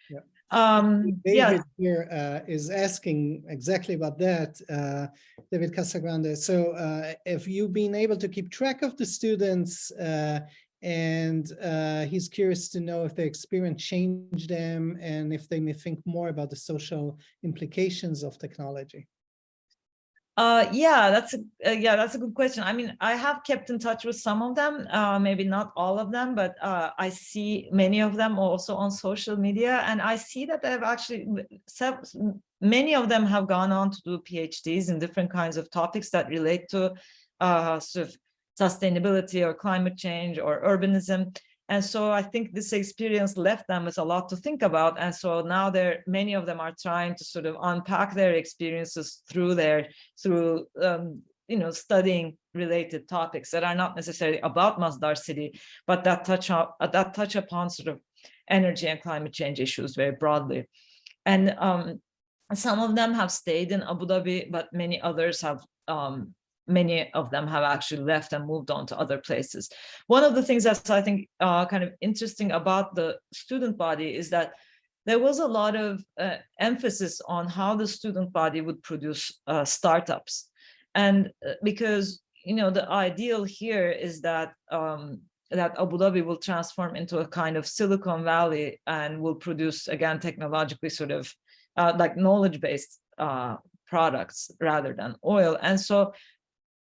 Yeah. Um, David yeah. here uh, is asking exactly about that, uh, David Casagrande. So uh, have you been able to keep track of the students uh, and uh, he's curious to know if the experience changed them and if they may think more about the social implications of technology. Uh, yeah, that's a uh, yeah, that's a good question. I mean, I have kept in touch with some of them, uh, maybe not all of them, but uh, I see many of them also on social media, and I see that they've actually many of them have gone on to do PhDs in different kinds of topics that relate to uh, sort of sustainability or climate change or urbanism. And so I think this experience left them with a lot to think about. And so now they're many of them are trying to sort of unpack their experiences through their through um, you know studying related topics that are not necessarily about Masdar city, but that touch on that touch upon sort of energy and climate change issues very broadly. And um, some of them have stayed in Abu Dhabi, but many others have um, many of them have actually left and moved on to other places. One of the things that's I think uh, kind of interesting about the student body is that there was a lot of uh, emphasis on how the student body would produce uh, startups. And uh, because, you know, the ideal here is that um, that Abu Dhabi will transform into a kind of Silicon Valley and will produce, again, technologically sort of uh, like knowledge-based uh, products rather than oil. And so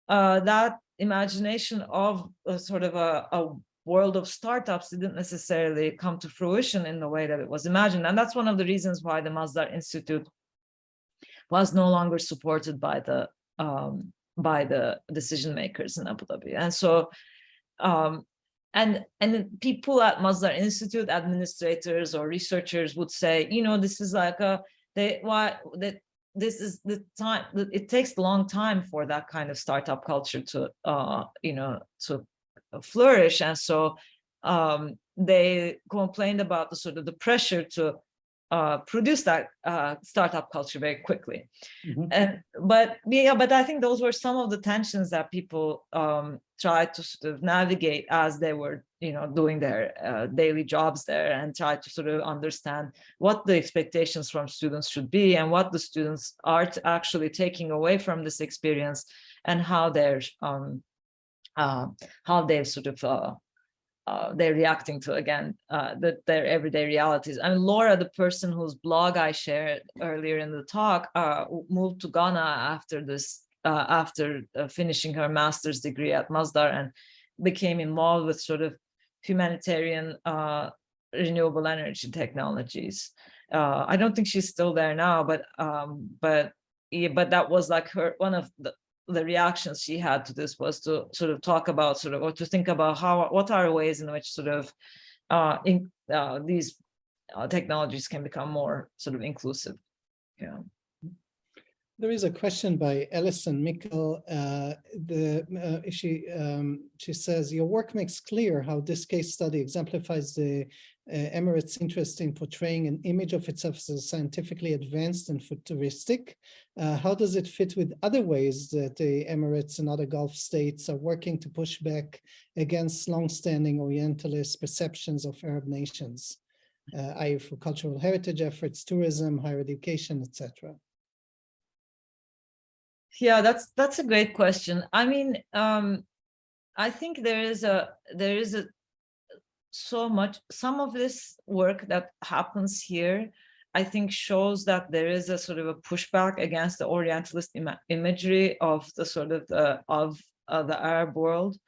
uh, that imagination of a sort of a, a world of startups didn't necessarily come to fruition in the way that it was imagined. And that's one of the reasons why the Masdar Institute was no longer supported by the um, by the decision makers in Abu Dhabi. And so, um, and and people at Masdar Institute, administrators or researchers would say, you know, this is like a they why that this is the time it takes a long time for that kind of startup culture to uh you know to flourish. And so um they complained about the sort of the pressure to uh, produce that uh, startup culture very quickly. Mm -hmm. And but yeah, but I think those were some of the tensions that people um, tried to sort of navigate as they were, you know, doing their uh, daily jobs there and try to sort of understand what the expectations from students should be and what the students are actually taking away from this experience and how they're um, uh, how they've sort of uh, they're reacting to again uh, the, their everyday realities. I mean, Laura, the person whose blog I shared earlier in the talk, uh, moved to Ghana after this, uh, after uh, finishing her master's degree at Masdar and became involved with sort of humanitarian renewable energy technologies. I don't think she's still there now, but um, but yeah, but that was like her one of the the reactions she had to this was to sort of talk about sort of or to think about how what are ways in which sort of uh, in, uh, these uh, technologies can become more sort of inclusive. Yeah. There is a question by Ellison Mickle. Uh, the uh, she um, she says your work makes clear how this case study exemplifies the uh, Emirates' interest in portraying an image of itself as scientifically advanced and futuristic. Uh, how does it fit with other ways that the Emirates and other Gulf states are working to push back against long-standing Orientalist perceptions of Arab nations, uh, i.e. for cultural heritage efforts, tourism, higher education, etc.? Yeah, that's that's a great question. I mean, um, I think there is a there is a so much some of this work that happens here I think shows that there is a sort of a pushback against the Orientalist Im imagery of the sort of the of uh, the Arab world.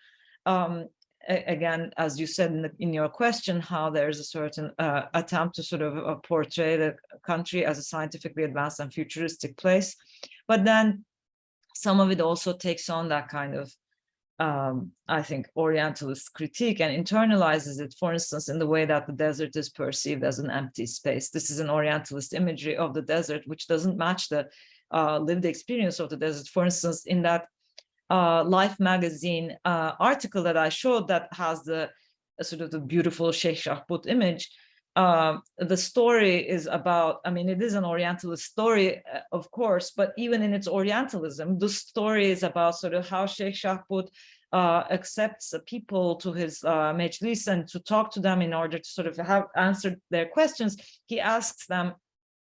Um, again, as you said in, the, in, your question, how there's a certain uh, attempt to sort of uh, portray the country as a scientifically advanced and futuristic place, but then some of it also takes on that kind of um, I think, Orientalist critique and internalizes it, for instance, in the way that the desert is perceived as an empty space. This is an Orientalist imagery of the desert, which doesn't match the uh, lived experience of the desert. For instance, in that uh, Life magazine uh, article that I showed that has the sort of the beautiful Sheikh Shakhbut image, um, the story is about, I mean, it is an Orientalist story, uh, of course, but even in its Orientalism, the story is about sort of how Sheikh Shakhbut uh, accepts people to his uh, majlis and to talk to them in order to sort of have answered their questions. He asks them,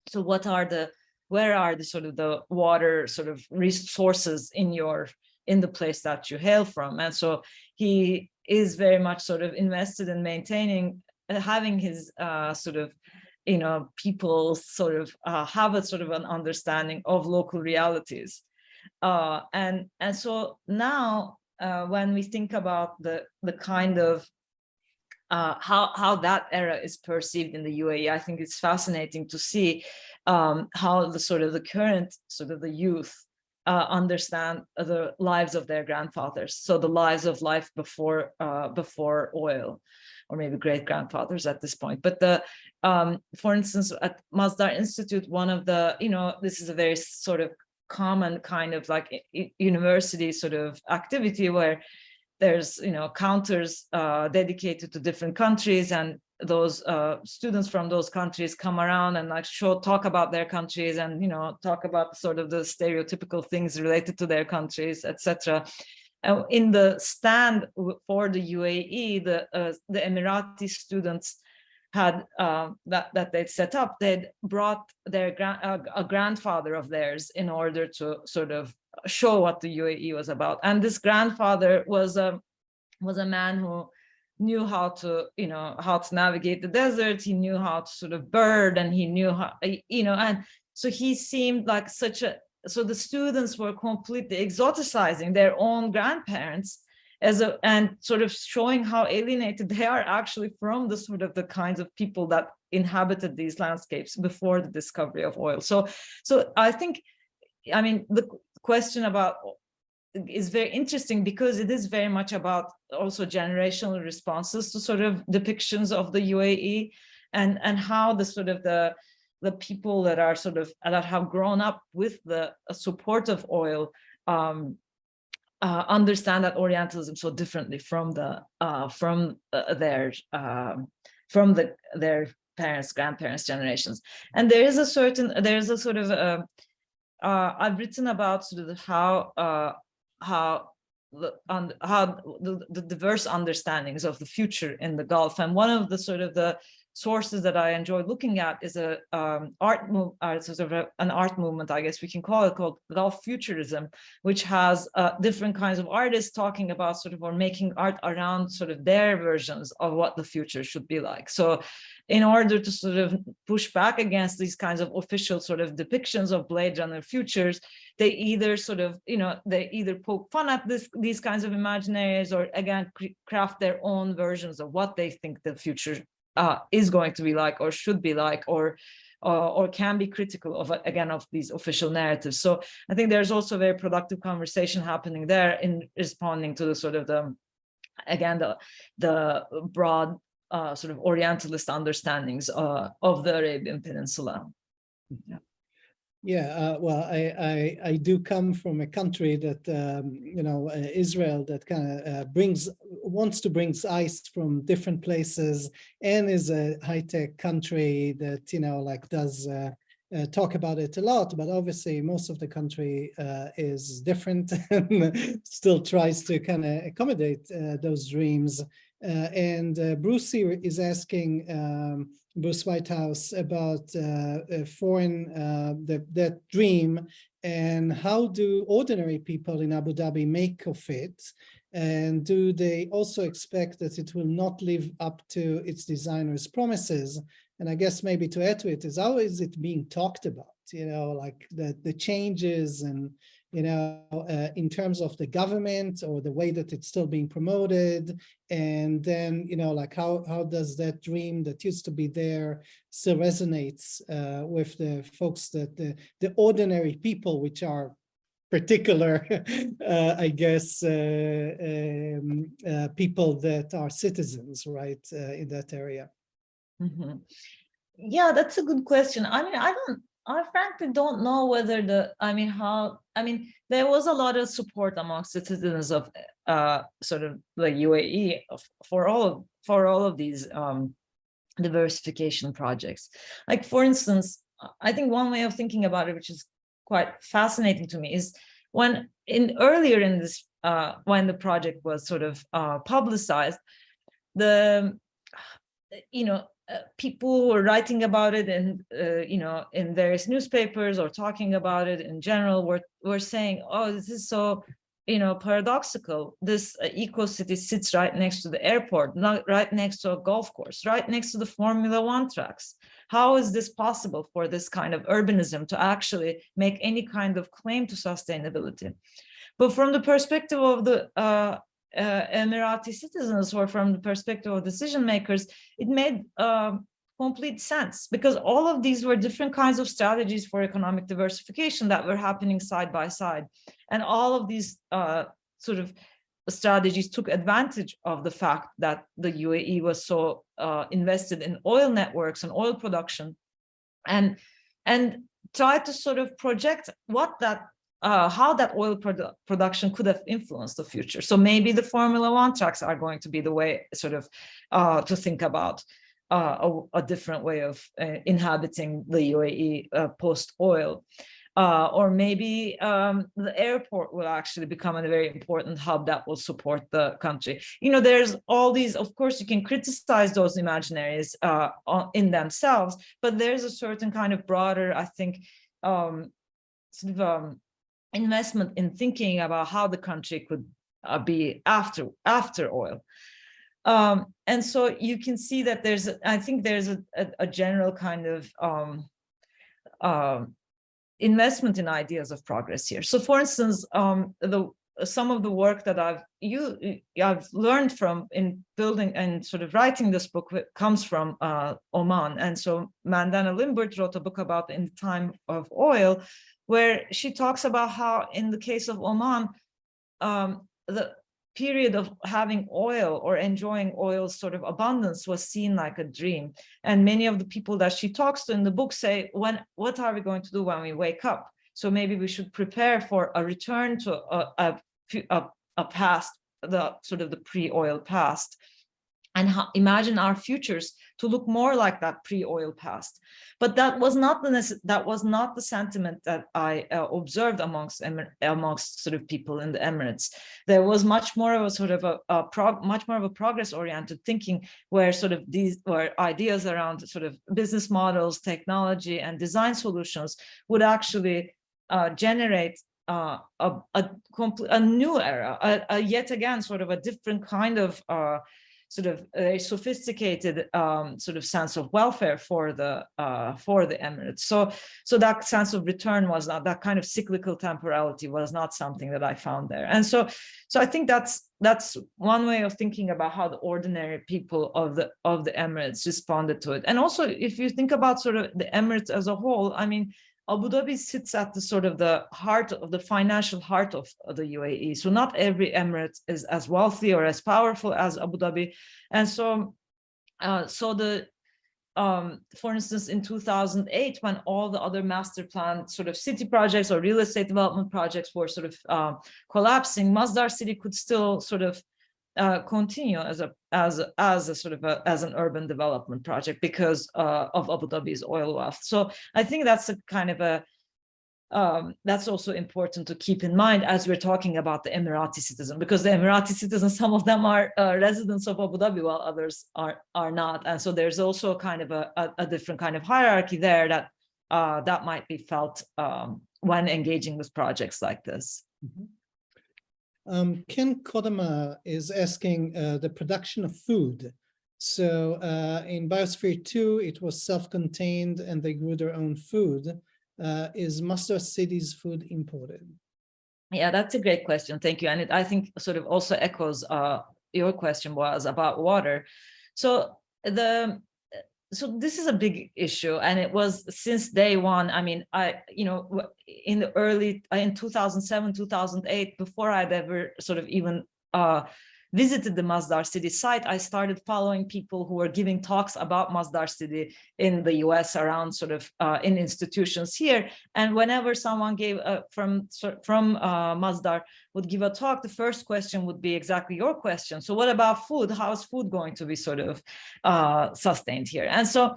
so what are the, where are the sort of the water sort of resources in your, in the place that you hail from? And so he is very much sort of invested in maintaining uh, having his uh, sort of, you know, people sort of uh, have a sort of an understanding of local realities. Uh, and, and so now uh, when we think about the, the kind of uh, how, how that era is perceived in the UAE, I think it's fascinating to see um, how the sort of the current sort of the youth uh, understand the lives of their grandfathers. So the lives of life before uh, before oil or maybe great grandfathers at this point. But the, um, for instance, at Masdar Institute, one of the, you know, this is a very sort of common kind of like university sort of activity where there's, you know, counters uh, dedicated to different countries and those uh, students from those countries come around and like show talk about their countries and you know talk about sort of the stereotypical things related to their countries etc uh, in the stand for the UAE the uh, the Emirati students had uh, that that they'd set up they'd brought their grand a grandfather of theirs in order to sort of show what the UAE was about and this grandfather was a was a man who knew how to, you know, how to navigate the desert. He knew how to sort of bird and he knew how, you know, and so he seemed like such a, so the students were completely exoticizing their own grandparents as a, and sort of showing how alienated they are actually from the sort of the kinds of people that inhabited these landscapes before the discovery of oil. So, so I think, I mean, the question about is very interesting because it is very much about also generational responses to sort of depictions of the UAE and and how the sort of the the people that are sort of that have grown up with the support of oil um, uh, understand that Orientalism so differently from the uh, from uh, their um, from the their parents grandparents generations and there is a certain there is a sort of uh, uh, I've written about sort of how uh, how on how the, the diverse understandings of the future in the Gulf. And one of the sort of the sources that I enjoy looking at is a um, art move, uh, sort of a, an art movement, I guess we can call it, called Gulf Futurism, which has uh, different kinds of artists talking about sort of or making art around sort of their versions of what the future should be like. So in order to sort of push back against these kinds of official sort of depictions of Blade Runner futures, they either sort of, you know, they either poke fun at this, these kinds of imaginaries or again, craft their own versions of what they think the future uh, is going to be like or should be like or uh, or can be critical of again of these official narratives so i think there's also a very productive conversation happening there in responding to the sort of the again the the broad uh, sort of orientalist understandings uh, of the arabian peninsula yeah. Yeah, uh, well, I, I, I do come from a country that um, you know uh, Israel that kind of uh, brings wants to bring ice from different places and is a high tech country that you know like does uh, uh, talk about it a lot, but obviously most of the country uh, is different *laughs* and still tries to kind of accommodate those dreams. and Brucey is asking. Um, Bruce Whitehouse about uh, foreign, uh, the, that dream and how do ordinary people in Abu Dhabi make of it? And do they also expect that it will not live up to its designer's promises? And I guess maybe to add to it is how is it being talked about? You know, like the, the changes and you know, uh, in terms of the government or the way that it's still being promoted. And then, you know, like how, how does that dream that used to be there still resonates uh, with the folks that the, the ordinary people, which are particular, *laughs* uh, I guess, uh, um, uh, people that are citizens, right, uh, in that area. Mm -hmm. Yeah, that's a good question. I mean, I don't I frankly don't know whether the, I mean, how, I mean, there was a lot of support among citizens of uh, sort of the UAE for all of, for all of these um, diversification projects. Like, for instance, I think one way of thinking about it, which is quite fascinating to me, is when in earlier in this, uh, when the project was sort of uh, publicized, the, you know, uh, people were writing about it and uh, you know in various newspapers or talking about it in general were were saying oh this is so you know paradoxical. This uh, eco city sits right next to the airport not right next to a golf course right next to the formula one tracks. How is this possible for this kind of urbanism to actually make any kind of claim to sustainability? But from the perspective of the uh, Emirati citizens or from the perspective of decision makers, it made uh, complete sense because all of these were different kinds of strategies for economic diversification that were happening side by side. And all of these uh, sort of strategies took advantage of the fact that the UAE was so uh, invested in oil networks and oil production and and tried to sort of project what that uh, how that oil produ production could have influenced the future. So maybe the Formula One tracks are going to be the way sort of uh, to think about uh, a, a, different way of uh, inhabiting the UAE uh, post-oil. Uh, or maybe um, the airport will actually become a very important hub that will support the country. You know, there's all these, of course, you can criticize those imaginaries in themselves, but there's a certain kind of broader, I think, um, sort of um, investment in thinking about how the country could uh, be after after oil. Um, and so you can see that there's, I think there's a, a, a general kind of um, uh, investment in ideas of progress here. So for instance, um, the some of the work that I've you I've learned from in building and sort of writing this book comes from uh, Oman. And so Mandana Limbert wrote a book about in the time of oil, where she talks about how in the case of Oman, um, the period of having oil or enjoying oil sort of abundance was seen like a dream. And many of the people that she talks to in the book say, when, what are we going to do when we wake up? So maybe we should prepare for a return to a, a, a, a past, the sort of the pre-oil past and imagine our futures to look more like that pre-oil past. But that was not the that was not the sentiment that I uh, observed amongst amongst sort of people in the Emirates. There was much more of a sort of a, a prog much more of a progress-oriented thinking, where sort of these were ideas around sort of business models, technology, and design solutions would actually uh, generate uh, a, a, a, new era, a, a, yet again sort of a different kind of uh, sort of a sophisticated um, sort of sense of welfare for the uh, for the Emirates. So so that sense of return was not that kind of cyclical temporality was not something that I found there. And so so I think that's that's one way of thinking about how the ordinary people of the of the Emirates responded to it. And also if you think about sort of the Emirates as a whole, I mean, Abu Dhabi sits at the sort of the heart of the financial heart of, the UAE. So not every emirate is as wealthy or as powerful as Abu Dhabi. And so, uh, so the, um, for instance, in 2008, when all the other master plan sort of city projects or real estate development projects were sort of uh, collapsing, Masdar city could still sort of uh, continue as a as as a sort of a, as an urban development project because uh, of Abu Dhabi's oil wealth. So I think that's a kind of a um, that's also important to keep in mind as we're talking about the Emirati citizen, because the Emirati citizens, *laughs* some of them are uh, residents of Abu Dhabi, while others are are not, and so there's also a kind of a, a, a different kind of hierarchy there that uh, that might be felt um, when engaging with projects like this. Mm -hmm. Um, Ken Kodama is asking uh, the production of food. So uh, in Biosphere 2, it was self-contained and they grew their own food. Uh, is Masdar City's food imported? Yeah, that's a great question. Thank you. And it, I think sort of also echoes uh, your question was about water. So the so this is a big issue and it was since day one. I mean i you know in the early in 2007 2008 before i'd ever sort of even uh visited the Masdar City site, I started following people who were giving talks about Masdar City in the US around sort of uh, in institutions here. And whenever someone gave uh, from from uh, Masdar would give a talk, the first question would be exactly your question. So what about food? How is food going to be sort of uh, sustained here? And so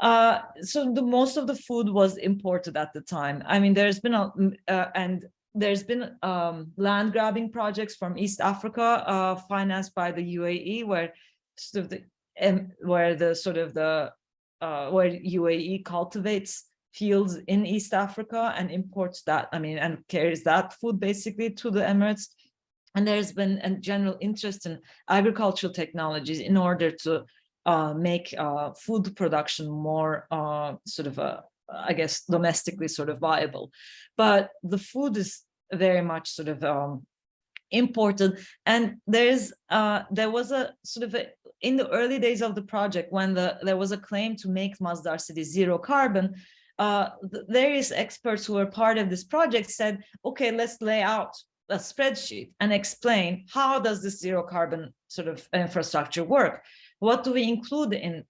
uh, so the most of the food was imported at the time. I mean, there's been a, uh, and there's been um, land grabbing projects from East Africa uh, financed by the UAE where sort of the um, where the sort of the uh, where UAE cultivates fields in East Africa and imports that I mean and carries that food basically to the Emirates and there's been a general interest in agricultural technologies in order to uh, make uh, food production more uh, sort of a I guess, domestically sort of viable. But the food is very much sort of um, imported. And there's uh, there was a sort of a, in the early days of the project when the there was a claim to make Masdar City zero carbon. Uh, the various experts who were part of this project said, okay, let's lay out a spreadsheet and explain how does this zero carbon sort of infrastructure work? What do we include in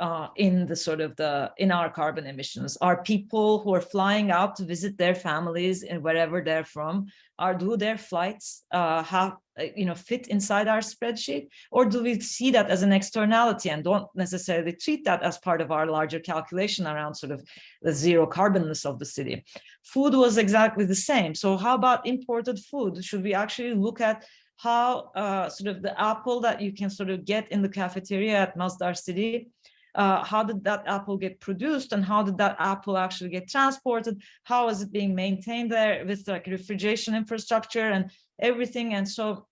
uh, in the sort of the in our carbon emissions. Are people who are flying out to visit their families and wherever they're from are do their flights uh, have uh, you know fit inside our spreadsheet? Or do we see that as an externality and don't necessarily treat that as part of our larger calculation around sort of the zero carbonness of the city? Food was exactly the same. So how about imported food? Should we actually look at how uh, sort of the apple that you can sort of get in the cafeteria at Masdar City uh, how did that apple get produced and how did that apple actually get transported? How is it being maintained there with like refrigeration infrastructure and everything? And so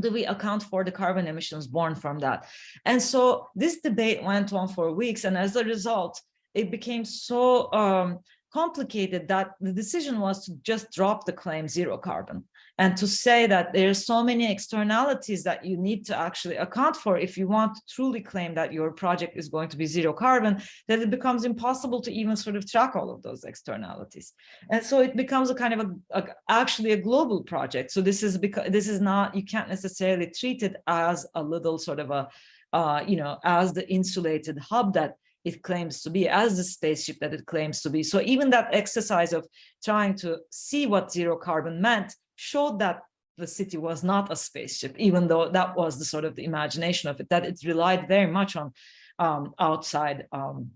do we account for the carbon emissions born from that? And so this debate went on for weeks. And as a result, it became so um, complicated that the decision was to just drop the claim zero carbon and to say that there are so many externalities that you need to actually account for if you want to truly claim that your project is going to be zero carbon, that it becomes impossible to even sort of track all of those externalities. And so it becomes a kind of a, a actually a global project. So this is because this is not, you can't necessarily treat it as a little sort of a, uh, you know, as the insulated hub that it claims to be, as the spaceship that it claims to be. So even that exercise of trying to see what zero carbon meant showed that the city was not a spaceship, even though that was the sort of the imagination of it, that it relied very much on um, outside um,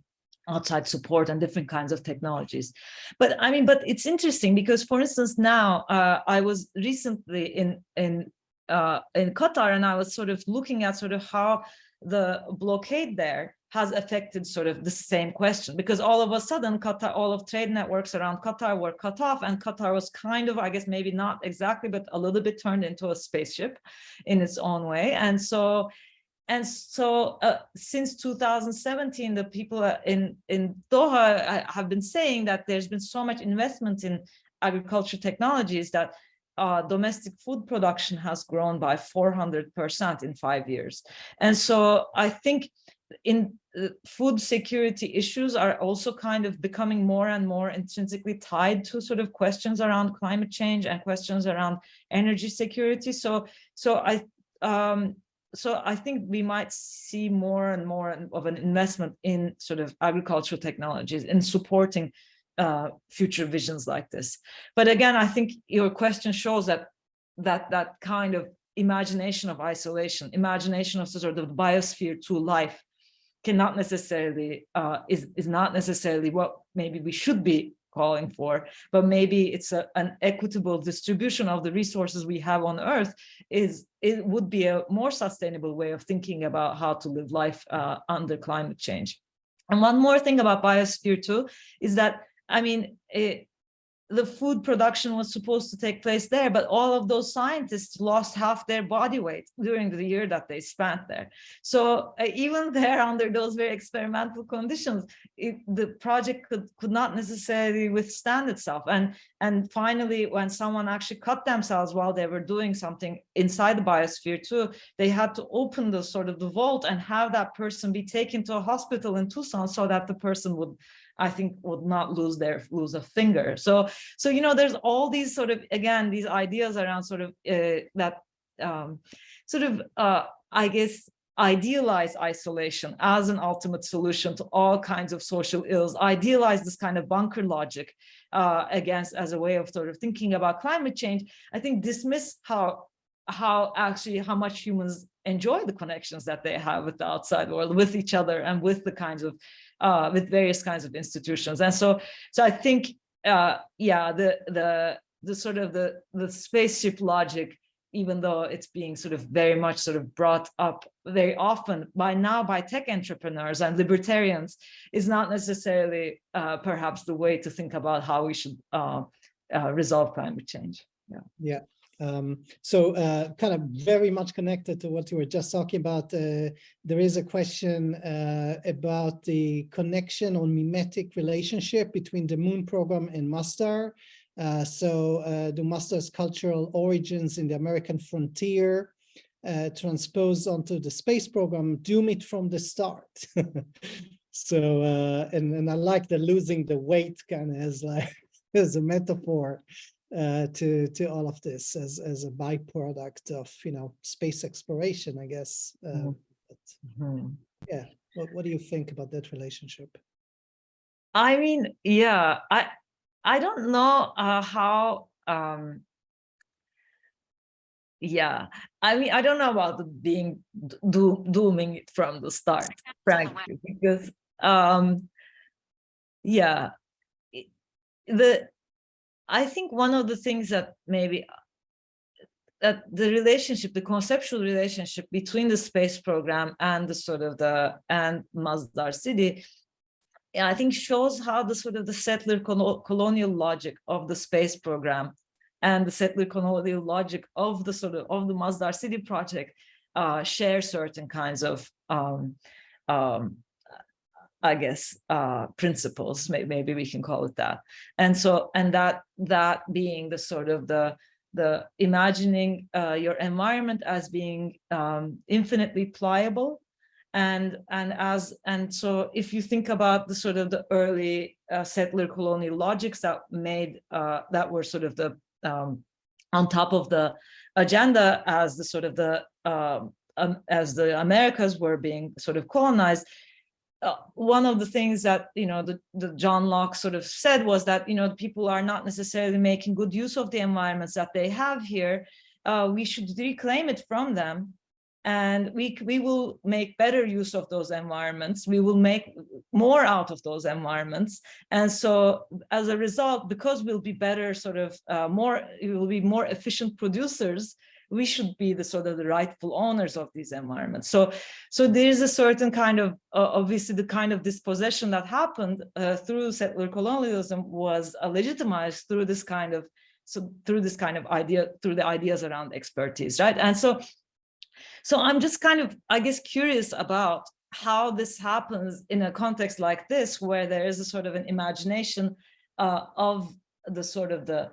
outside support and different kinds of technologies. But I mean, but it's interesting because, for instance, now uh, I was recently in in uh, in Qatar and I was sort of looking at sort of how the blockade there has affected sort of the same question because all of a sudden Qatar, all of trade networks around Qatar were cut off and Qatar was kind of, I guess, maybe not exactly, but a little bit turned into a spaceship in its own way. And so, and so uh, since 2017, the people in, in Doha uh, have been saying that there's been so much investment in agriculture technologies that uh, domestic food production has grown by 400% in five years. And so I think in uh, food security issues are also kind of becoming more and more intrinsically tied to sort of questions around climate change and questions around energy security. So, so I, um, so I think we might see more and more of an investment in sort of agricultural technologies in supporting uh, future visions like this. But again, I think your question shows that that that kind of imagination of isolation, imagination of sort of the Biosphere 2 life cannot necessarily uh, is is not necessarily what maybe we should be calling for, but maybe it's a, an equitable distribution of the resources we have on Earth is it would be a more sustainable way of thinking about how to live life uh, under climate change. And one more thing about Biosphere 2 is that I mean, it, the food production was supposed to take place there, but all of those scientists lost half their body weight during the year that they spent there. So uh, even *laughs* there, under those very experimental conditions, it, the project could, could not necessarily withstand itself. And, and finally, when someone actually cut themselves while they were doing something inside the Biosphere 2, they had to open the sort of the vault and have that person be taken to a hospital in Tucson so that the person would I think would not lose their lose a finger. So, so you know, there's all these sort of again these ideas around sort of uh, that um, sort of uh, I guess idealize isolation as an ultimate solution to all kinds of social ills, idealize this kind of bunker logic uh, against as a way of sort of thinking about climate change, I think dismiss how how actually how much humans enjoy the connections that they have with the outside world, with each other and with the kinds of uh, with various kinds of institutions. And so, so I think, uh, yeah, the the the sort of the the spaceship logic, even though it's being sort of very much sort of brought up very often by now by tech entrepreneurs and libertarians, is not necessarily uh, perhaps the way to think about how we should uh, uh, resolve climate change. Yeah. Yeah. Um, so uh, kind of very much connected to what you were just talking about, uh, there is a question uh, about the connection or mimetic relationship between the Moon program and Masdar. Uh, so uh, the Masdar's cultural origins in the American frontier uh, transposed onto the space program, doom it from the start. *laughs* so, and, and I like the losing the weight kind of as like *laughs* as a metaphor uh, to to all of this as as a byproduct of you know space exploration, I guess. Mhm. but Mhm. yeah, what what do you think about that relationship? I mean, yeah, I I don't know uh, how. Um, yeah, I mean, I don't know about being do, dooming it from the start, frankly, because um, yeah, it- the I think one of the things that maybe that the relationship, the conceptual relationship between the space program and the sort of the and Masdar city I think shows how the sort of the settler colonial logic of the space program and the settler colonial logic of the sort of of the Masdar City project uh, share certain kinds of um, um, I guess uh, principles, maybe we can call it that. And so, and that that being the sort of the the imagining uh, your environment as being um, infinitely pliable and and as and so if you think about the sort of the early uh, settler colonial logics that made uh, that were sort of the um, on top of the agenda as the sort of the um, um, as the Americas were being sort of colonized. Uh, one of the things that you know the, the John Locke sort of said was that you know people are not necessarily making good use of the environments that they have here. Uh, we should reclaim it from them. And we we will make better use of those environments. We will make more out of those environments. And so as a result because we'll be better sort of uh, more we will be more efficient producers we should be the sort of the rightful owners of these environments so so there's a certain kind of uh, obviously the kind of dispossession that happened uh, through settler colonialism was uh, legitimized through this kind of so through this kind of idea through the ideas around expertise right? And so so I'm just kind of, I guess, curious about how this happens in a context like this, where there is a sort of an imagination uh, of the sort of the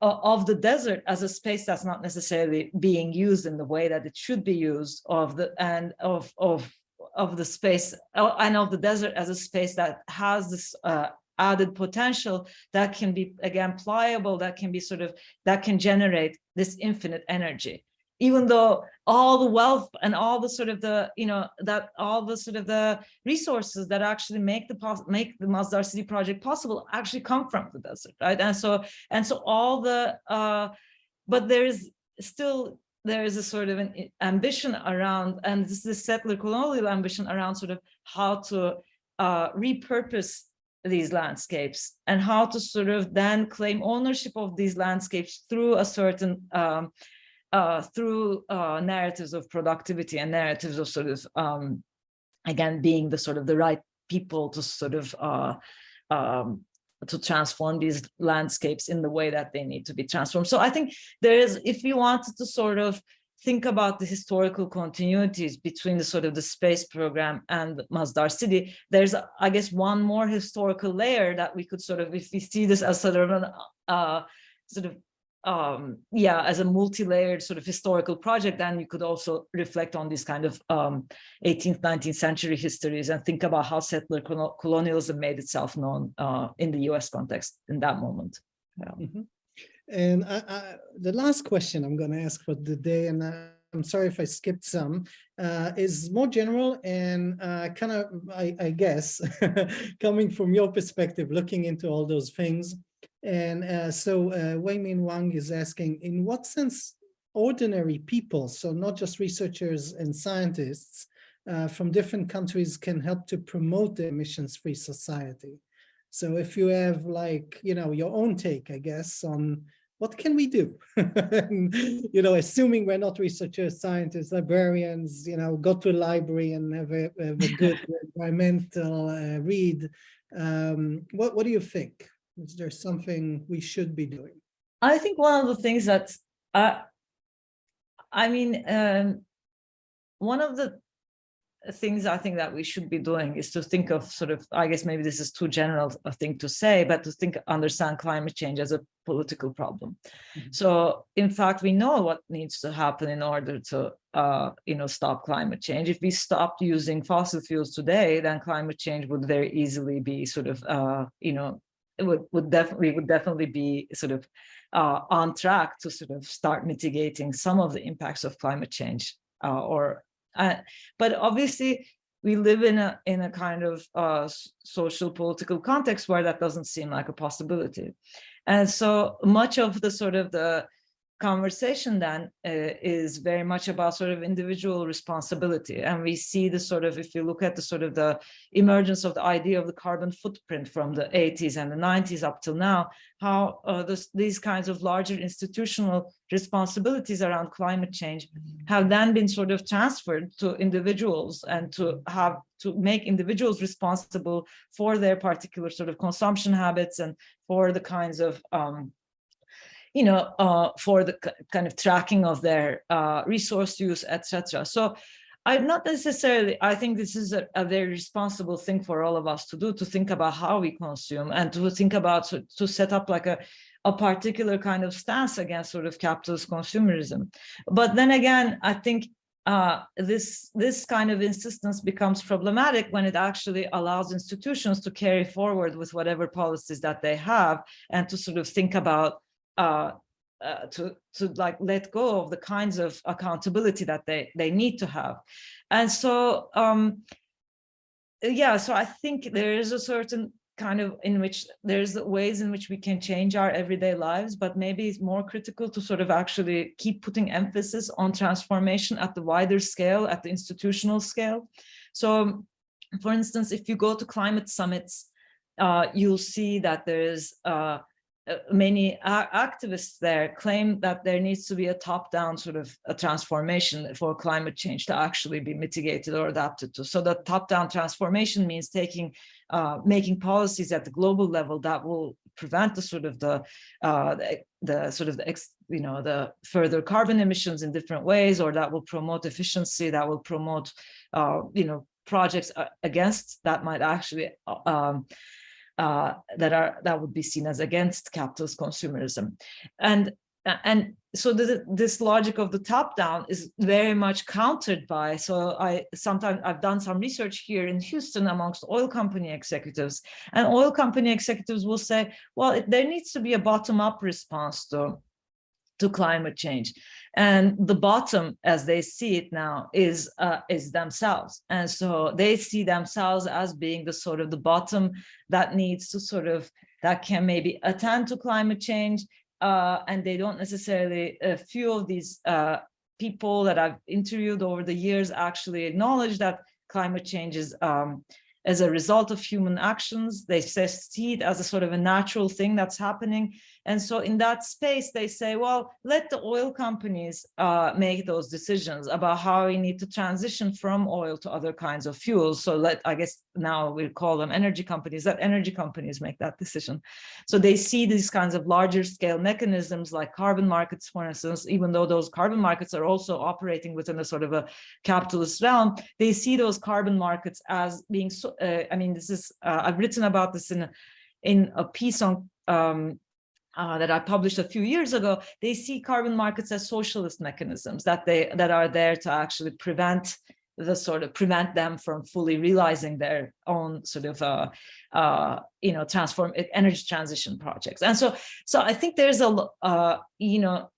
of the desert as a space that's not necessarily being used in the way that it should be used of the and of of of the space and of the desert as a space that has this uh, added potential that can be again pliable that can be sort of that can generate this infinite energy even though all the wealth and all the sort of the you know that all the sort of the resources that actually make the make the Masdar City project possible actually come from the desert, right? And so and so all the uh, but there is still there is a sort of an ambition around and this is the settler colonial ambition around sort of how to uh, repurpose these landscapes and how to sort of then claim ownership of these landscapes through a certain um, uh, through uh, narratives of productivity and narratives of sort of, um, again, being the sort of the right people to sort of uh, um, to transform these landscapes in the way that they need to be transformed. So I think there is, if you wanted to sort of think about the historical continuities between the sort of the space program and Masdar city, there's, I guess, one more historical layer that we could sort of, if we see this as sort of an, uh, sort of um, yeah, as a multi-layered sort of historical project, then you could also reflect on these kind of um, 18th, 19th century histories and think about how settler colonialism made itself known uh, in the US context in that moment. Yeah. Mm -hmm. And I, I, the last question I'm going to ask for the day, and I'm sorry if I skipped some, uh, is more general and uh, kind of, I, I guess, *laughs* coming from your perspective, looking into all those things, and uh, so uh, Weimin Wang is asking, in what sense ordinary people, so not just researchers and scientists uh, from different countries can help to promote the emissions-free society? So if you have like, you know, your own take, I guess, on what can we do? *laughs* and, you know, assuming we're not researchers, scientists, librarians, you know, go to a library and have a, have a good *laughs* environmental uh, read. Um, what, what do you think? Is there something we should be doing? I think one of the things that, uh, I mean, um, one of the things I think that we should be doing is to think of sort of, I guess maybe this is too general a thing to say, but to think, understand climate change as a political problem. Mm -hmm. So in fact, we know what needs to happen in order to, uh, you know, stop climate change. If we stopped using fossil fuels today, then climate change would very easily be sort of, uh, you know, would, would definitely would definitely be sort of uh, on track to sort of start mitigating some of the impacts of climate change uh, or uh, but obviously we live in a in a kind of uh, social political context where that doesn't seem like a possibility. And so much of the sort of the conversation then uh, is very much about sort of individual responsibility. And we see the sort of, if you look at the sort of the emergence of the idea of the carbon footprint from the 80s and the 90s up till now, how uh, this, these kinds of larger institutional responsibilities around climate change have then been sort of transferred to individuals and to have to make individuals responsible for their particular sort of consumption habits and for the kinds of um, you know, uh, for the kind of tracking of their uh, resource use, etc. So I'm not necessarily, I think this is a, a, very responsible thing for all of us to do, to think about how we consume and to think about, to, to set up like a, a particular kind of stance against sort of capitalist consumerism. But then again, I think uh, this this kind of insistence becomes problematic when it actually allows institutions to carry forward with whatever policies that they have and to sort of think about uh, uh, to to like let go of the kinds of accountability that they they need to have. And so um yeah so i think there is a certain kind of in which there's ways in which we can change our everyday lives but maybe it's more critical to sort of actually keep putting emphasis on transformation at the wider scale at the institutional scale. So for instance if you go to climate summits uh, you'll see that there's uh, uh, many activists there claim that there needs to be a top-down sort of a transformation for climate change to actually be mitigated or adapted to. So the top-down transformation means taking, uh, making policies at the global level that will prevent the sort of the, uh, the, the, sort of the, ex, you know, the further carbon emissions in different ways, or that will promote efficiency, that will promote, uh, you know, projects uh, against that might actually uh, um, uh, that are that would be seen as against capitalist consumerism. And and so the, this logic of the top down is very much countered by so i sometimes i've done some research here in houston amongst oil company executives and oil company executives will say well there needs to be a bottom up response to to climate change and the bottom as they see it now is uh, is themselves and so they see themselves as being the sort of the bottom that needs to sort of that can maybe attend to climate change uh, and they don't necessarily a few of these uh, people that I've interviewed over the years actually acknowledge that climate change is um, as a result of human actions. They say see it as a sort of a natural thing that's happening. And so in that space, they say, well, let the oil companies uh, make those decisions about how we need to transition from oil to other kinds of fuels. So let, I guess now we call them energy companies, let energy companies make that decision. So they see these kinds of larger scale mechanisms like carbon markets, for instance, even though those carbon markets are also operating within a sort of a capitalist realm, they see those carbon markets as being, so, uh, I mean, this is, uh, I've written about this in in a piece on um, uh, that I published a few years ago, they see carbon markets as socialist mechanisms that they that are there to actually prevent the sort of prevent them from fully realizing their own sort of uh, uh, you know transform energy transition projects. And so so I think there's a uh, you know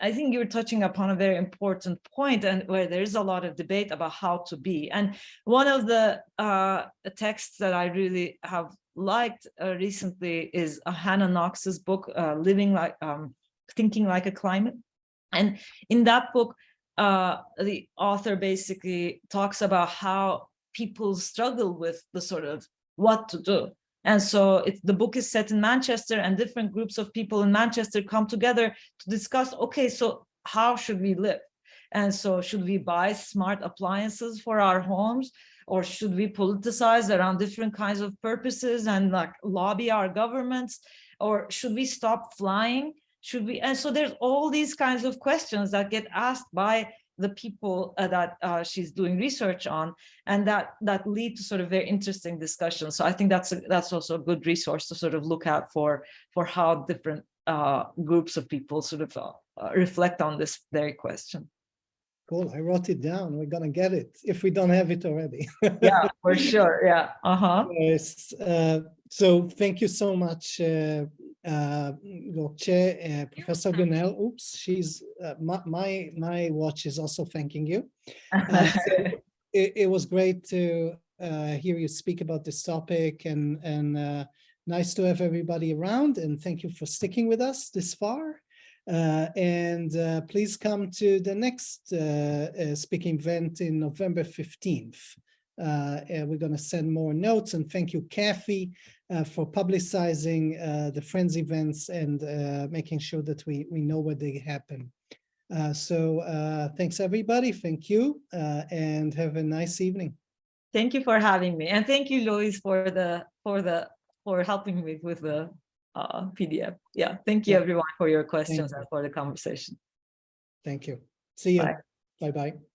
I think you're touching upon a very important point and where there's a lot of debate about how to be. And one of the uh, texts that I really have liked uh, recently is uh, Hannah Knox's book, uh, Living Like, um, Thinking Like a Climate. And in that book, uh, the author basically talks about how people struggle with the sort of what to do. And so it, the book is set in Manchester and different groups of people in Manchester come together to discuss, okay, so how should we live? And so should we buy smart appliances for our homes? Or should we politicize around different kinds of purposes and like lobby our governments? Or should we stop flying? Should we and so there's all these kinds of questions that get asked by the people uh, that uh, she's doing research on and that that lead to sort of very interesting discussions. So i think that's a, that's also a good resource to sort of look at for for how different uh, groups of people sort of uh, reflect on this very question Cool. I wrote it down. We're gonna get it if we don't have it already. *laughs* Yeah, for sure. Yeah. Uh-huh. Yes, uh, so thank you so much, uh, uh, Gökçe, uh, Professor Günel. Oops, she's, uh, my, my, my watch is also thanking you. *laughs* Uh, so it, it was great to uh, hear you speak about this topic and, and uh, nice to have everybody around and thank you for sticking with us this far. Uh, and uh, please come to the next uh, speaking event in November 15th. Uh, we're going to send more notes and thank you, Kathy, uh, for publicizing uh, the Friends events and making sure that we, we know where they happen. So thanks, everybody. Thank you and have a nice evening. Thank you for having me. And thank you, Louise, for the, for the, for helping me with the uh, PDF. Yeah, thank you Yeah. everyone for your questions you. and for the conversation. Thank you. See you. Bye. Bye-bye.